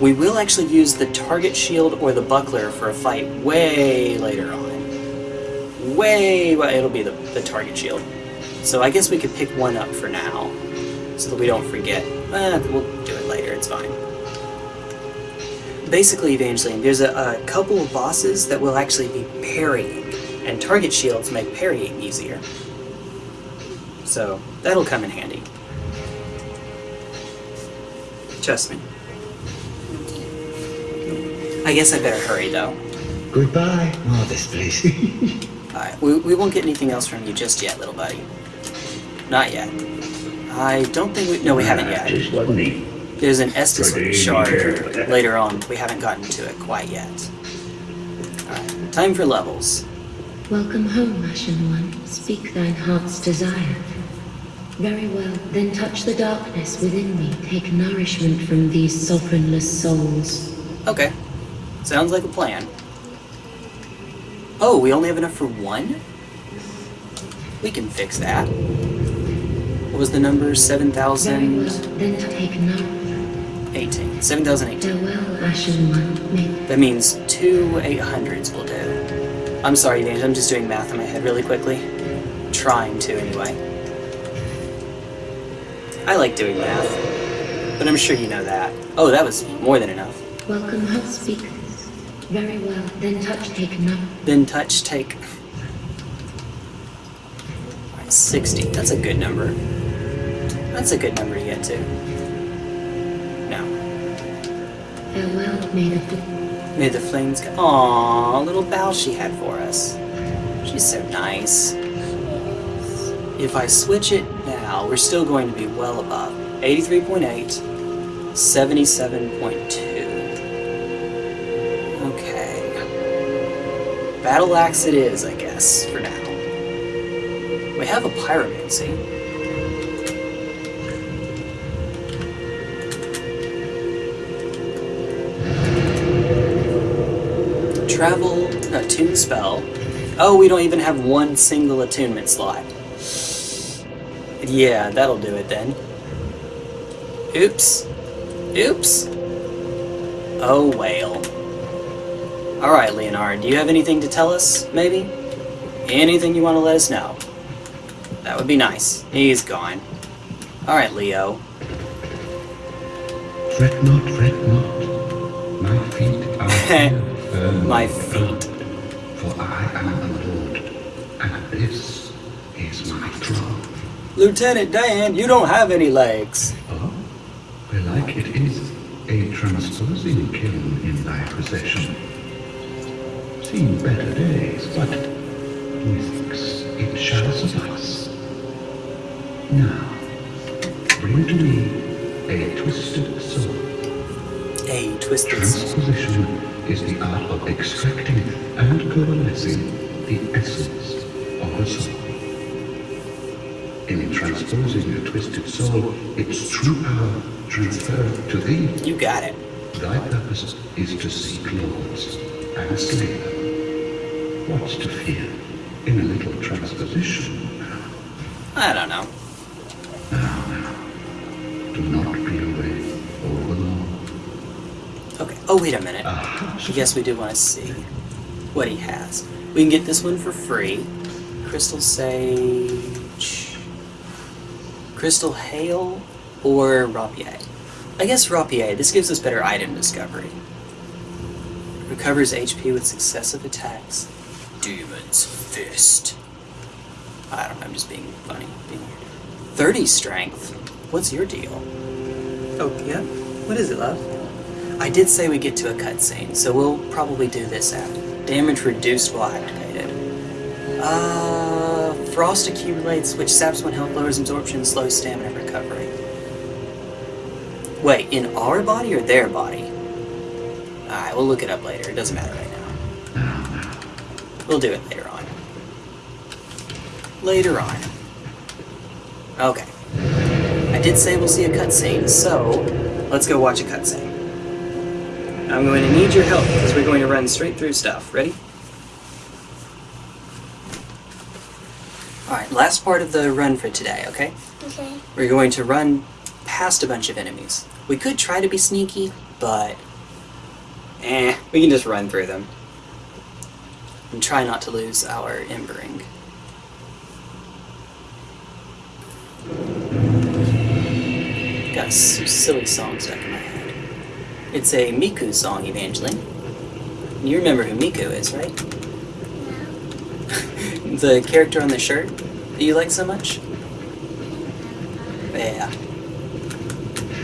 We will actually use the target shield or the buckler for a fight way later on. Way, well, it'll be the, the target shield. So I guess we could pick one up for now, so that we don't forget. Eh, we'll do it later, it's fine. Basically, Evangeline, there's a, a couple of bosses that will actually be parrying, and target shields make parrying easier. So, that'll come in handy. Trust me. I guess I better hurry though. Goodbye. Oh, this place. Alright, we, we won't get anything else from you just yet, little buddy. Not yet. I don't think we. No, we haven't yet. Just wasn't he? There's an Estus Ready, shard later on. We haven't gotten to it quite yet. Alright, time for levels. Welcome home, Ashen One. Speak thine heart's desire. Very well, then touch the darkness within me. Take nourishment from these sovereignless souls. Okay. Sounds like a plan. Oh, we only have enough for one? We can fix that. What was the number? Very well, then take nourishment. 7,018. Farewell, Ashen One. That means two 800s will do. I'm sorry, James, I'm just doing math in my head really quickly. Trying to, anyway. I like doing math, but I'm sure you know that. Oh, that was more than enough. welcome home, speakers. Very well, then touch take no. Then touch, take. Alright, 60. That's a good number. That's a good number to get to. Farewell, may the May the flames go. Aww, little bow she had for us. She's so nice. If I switch it now, we're still going to be well above. 83.8, 77.2. Okay. Battle axe it is, I guess, for now. We have a pyromancy. Travel, attune spell. Oh, we don't even have one single attunement slot. Yeah, that'll do it then. Oops. Oops. Oh, whale. Alright, Leonhard, do you have anything to tell us, maybe? Anything you want to let us know? That would be nice. He's gone. Alright, Leo. Fret not, fret not. My feet are My feet. For I am the Lord, and this is my throne. Lieutenant Dan, you don't have any legs. Oh, belike it is a transposing kiln in thy possession. Seen better days, but methinks it shall suffice. Now, bring to me a twisted soul. A twisted soul. Transposition is the art of extracting and coalescing the essence of a soul. In transposing a twisted soul, its true power transferred to thee. You got it. Thy purpose is to seek lords and slay them. What's to fear in a little transposition? I don't know. Wait a minute. I guess we do want to see what he has. We can get this one for free. Crystal Sage. Crystal Hail or Rapier. I guess Rapier. This gives us better item discovery. Recovers HP with successive attacks. Demon's Fist. I don't know, I'm just being funny. Being weird. 30 strength. What's your deal? Oh, yeah? What is it, love? I did say we get to a cutscene, so we'll probably do this after. Damage reduced while activated. Uh, frost accumulates, which saps one health, lowers absorption, slows stamina recovery. Wait, in our body or their body? Alright, we'll look it up later. It doesn't matter right now. We'll do it later on. Later on. Okay. I did say we'll see a cutscene, so let's go watch a cutscene. I'm going to need your help because we're going to run straight through stuff. Ready? Alright, last part of the run for today, okay? Okay. We're going to run past a bunch of enemies. We could try to be sneaky, but... Eh, we can just run through them. And try not to lose our embering. Got some silly songs my head. It's a Miku song, Evangeline. You remember who Miku is, right? the character on the shirt that you like so much? Yeah.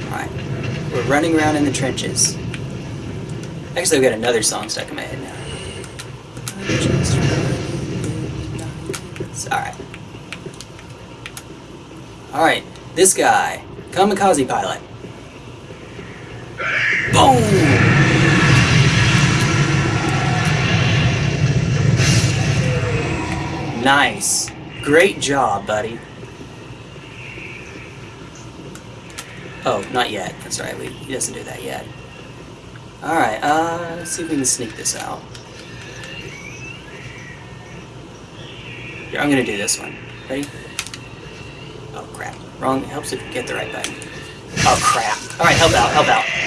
Alright. We're running around in the trenches. Actually, I've got another song stuck in my head now. Alright. Alright, this guy. Kamikaze pilot. Boom! Nice. Great job, buddy. Oh, not yet. That's right. We, he doesn't do that yet. Alright, uh, let's see if we can sneak this out. Here, I'm gonna do this one. Ready? Oh, crap. Wrong. It helps if you get the right button. Oh, crap. Alright, help out, help out.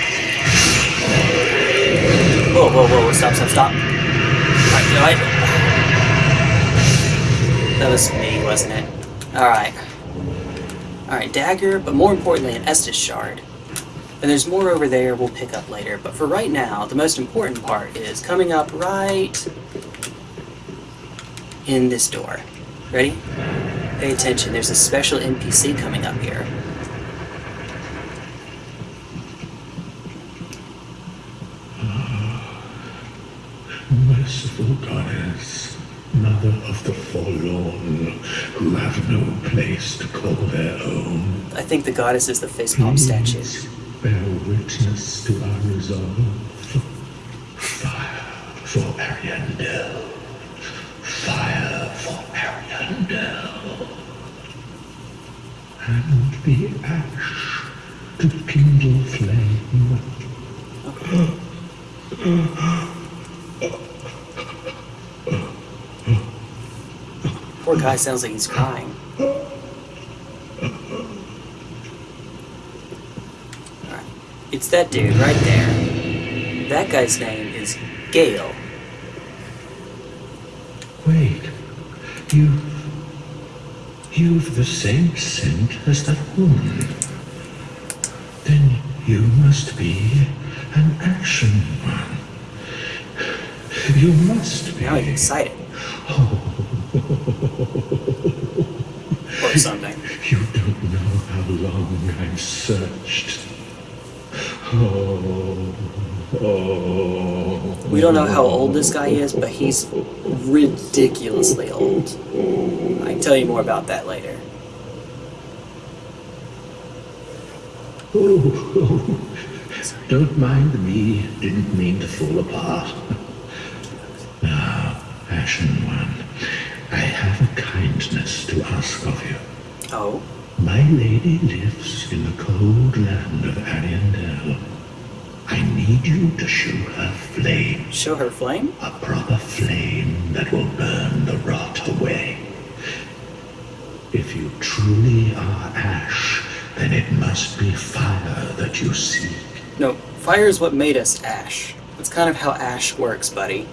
Whoa, whoa, whoa, stop, stop, stop. Alright, no, I... That was me, wasn't it? Alright. Alright, dagger, but more importantly, an Estus shard. And there's more over there we'll pick up later, but for right now, the most important part is coming up right in this door. Ready? Pay attention, there's a special NPC coming up here. Merciful goddess, mother of the forlorn, who have no place to call their own. I think the goddess is the facepalm statue. Please Bear witness to our resolve. Fire for Ariandel. Fire for Ariandel. And the ash to kindle flame. Poor guy sounds like he's crying. Alright. It's that dude right there. That guy's name is Gael. Wait, you. You've the same scent as that woman. Then you must be an Ashen One. You must be. Now he's excited. Oh. Or something. You don't know how long I've searched. Oh, oh. We don't know how old this guy is, but he's ridiculously old. I can tell you more about that later. Oh, oh. Don't mind me. Didn't mean to fall apart. Ah, now, Ashen One, I have a kindness to ask of you. Oh? My lady lives in the cold land of Ariandel. I need you to show her flame, Show her flame? a proper flame that will burn the rot away. If you truly are ash, then it must be fire that you seek. No, fire is what made us Ash. That's kind of how Ash works, buddy.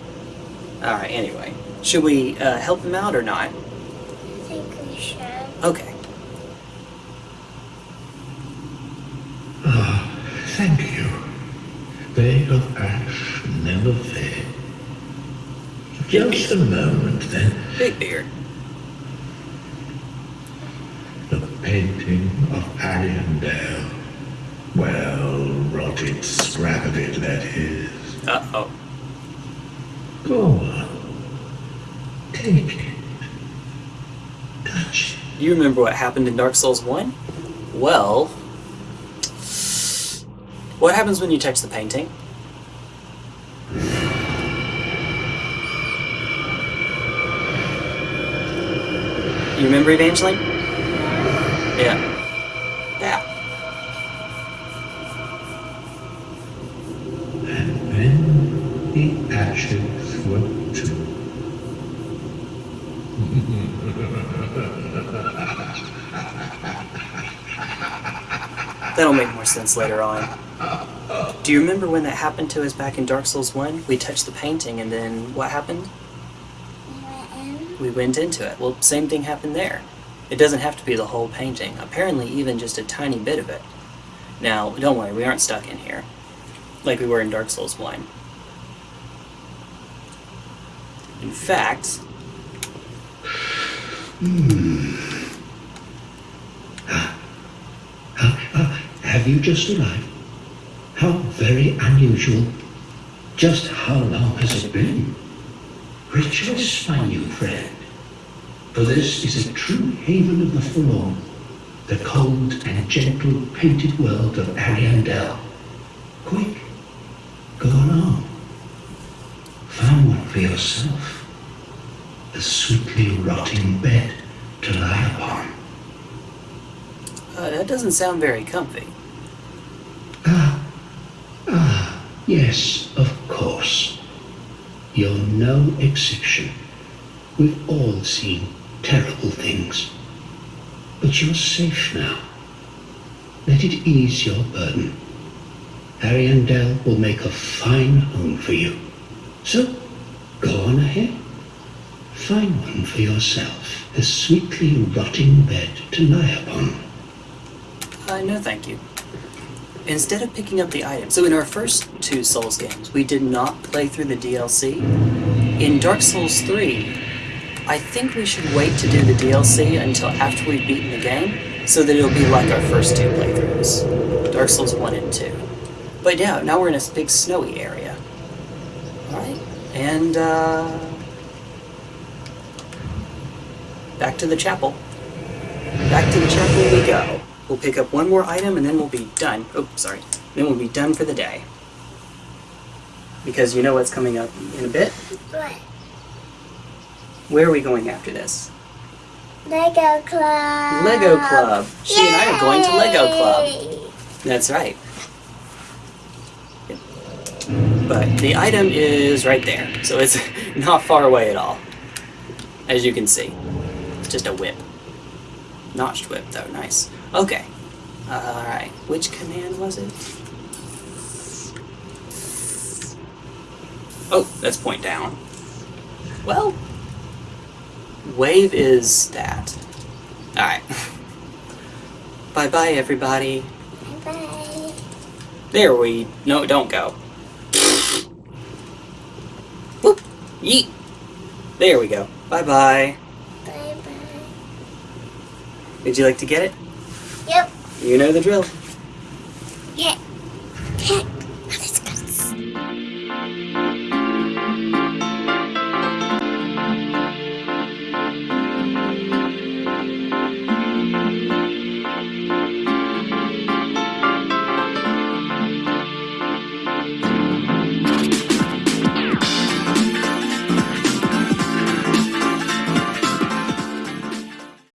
Alright, anyway. Should we uh, help him out or not? I think we should. Okay. Ah, thank you. They of ash never fade. Just a moment, then. Big beard. The painting of Ariandel. Well, rotted scrap of it, that is. Uh oh. Go on. Take. Touch. You remember what happened in Dark Souls 1? Well. What happens when you touch the painting? You remember Evangeline? Yeah. That. And then the ashes were too. That'll make more sense later on. Do you remember when that happened to us back in Dark Souls 1? We touched the painting and then what happened? We went. We went into it. Well, same thing happened there. It doesn't have to be the whole painting. Apparently, even just a tiny bit of it. Now, don't worry, we aren't stuck in here. like we were in Dark Souls 1. In fact, hmm. Have you just arrived? How very unusual. Just how long has it been? Rejoice, my new friend. For this is a true haven of the forlorn, the cold and gentle painted world of Ariandel. Quick, go along. Find one for yourself. A sweetly rotting bed to lie upon. uh, that doesn't sound very comfy. Yes, of course. You're no exception. We've all seen terrible things. But you're safe now. Let it ease your burden. Harry and Ariandel will make a fine home for you. So, go on ahead. Find one for yourself, a sweetly rotting bed to lie upon. Uh, no, thank you. Instead of picking up the item, so in our first two Souls games, we did not play through the DLC. In Dark Souls 3, I think we should wait to do the DLC until after we've beaten the game, so that it'll be like our first two playthroughs Dark Souls 1 and 2. But yeah, now we're in a big snowy area. Alright, and uh. Back to the chapel. Back to the chapel we go. We'll pick up one more item and then we'll be done. Oh, sorry. Then we'll be done for the day. Because you know what's coming up in a bit? What? Where are we going after this? Lego Club. Lego Club. She and I are going to Lego Club. That's right. But the item is right there, so it's not far away at all. As you can see. It's just a whip. Notched whip, though. Nice. Okay. Uh, Alright. Which command was it? Oh, that's point down. Well, wave is that. Alright. bye bye, everybody. Bye-bye. There we. No, don't go. Whoop! Yeet! There we go. Bye bye. Bye bye. Would you like to get it? Yep. You know the drill. Yeah.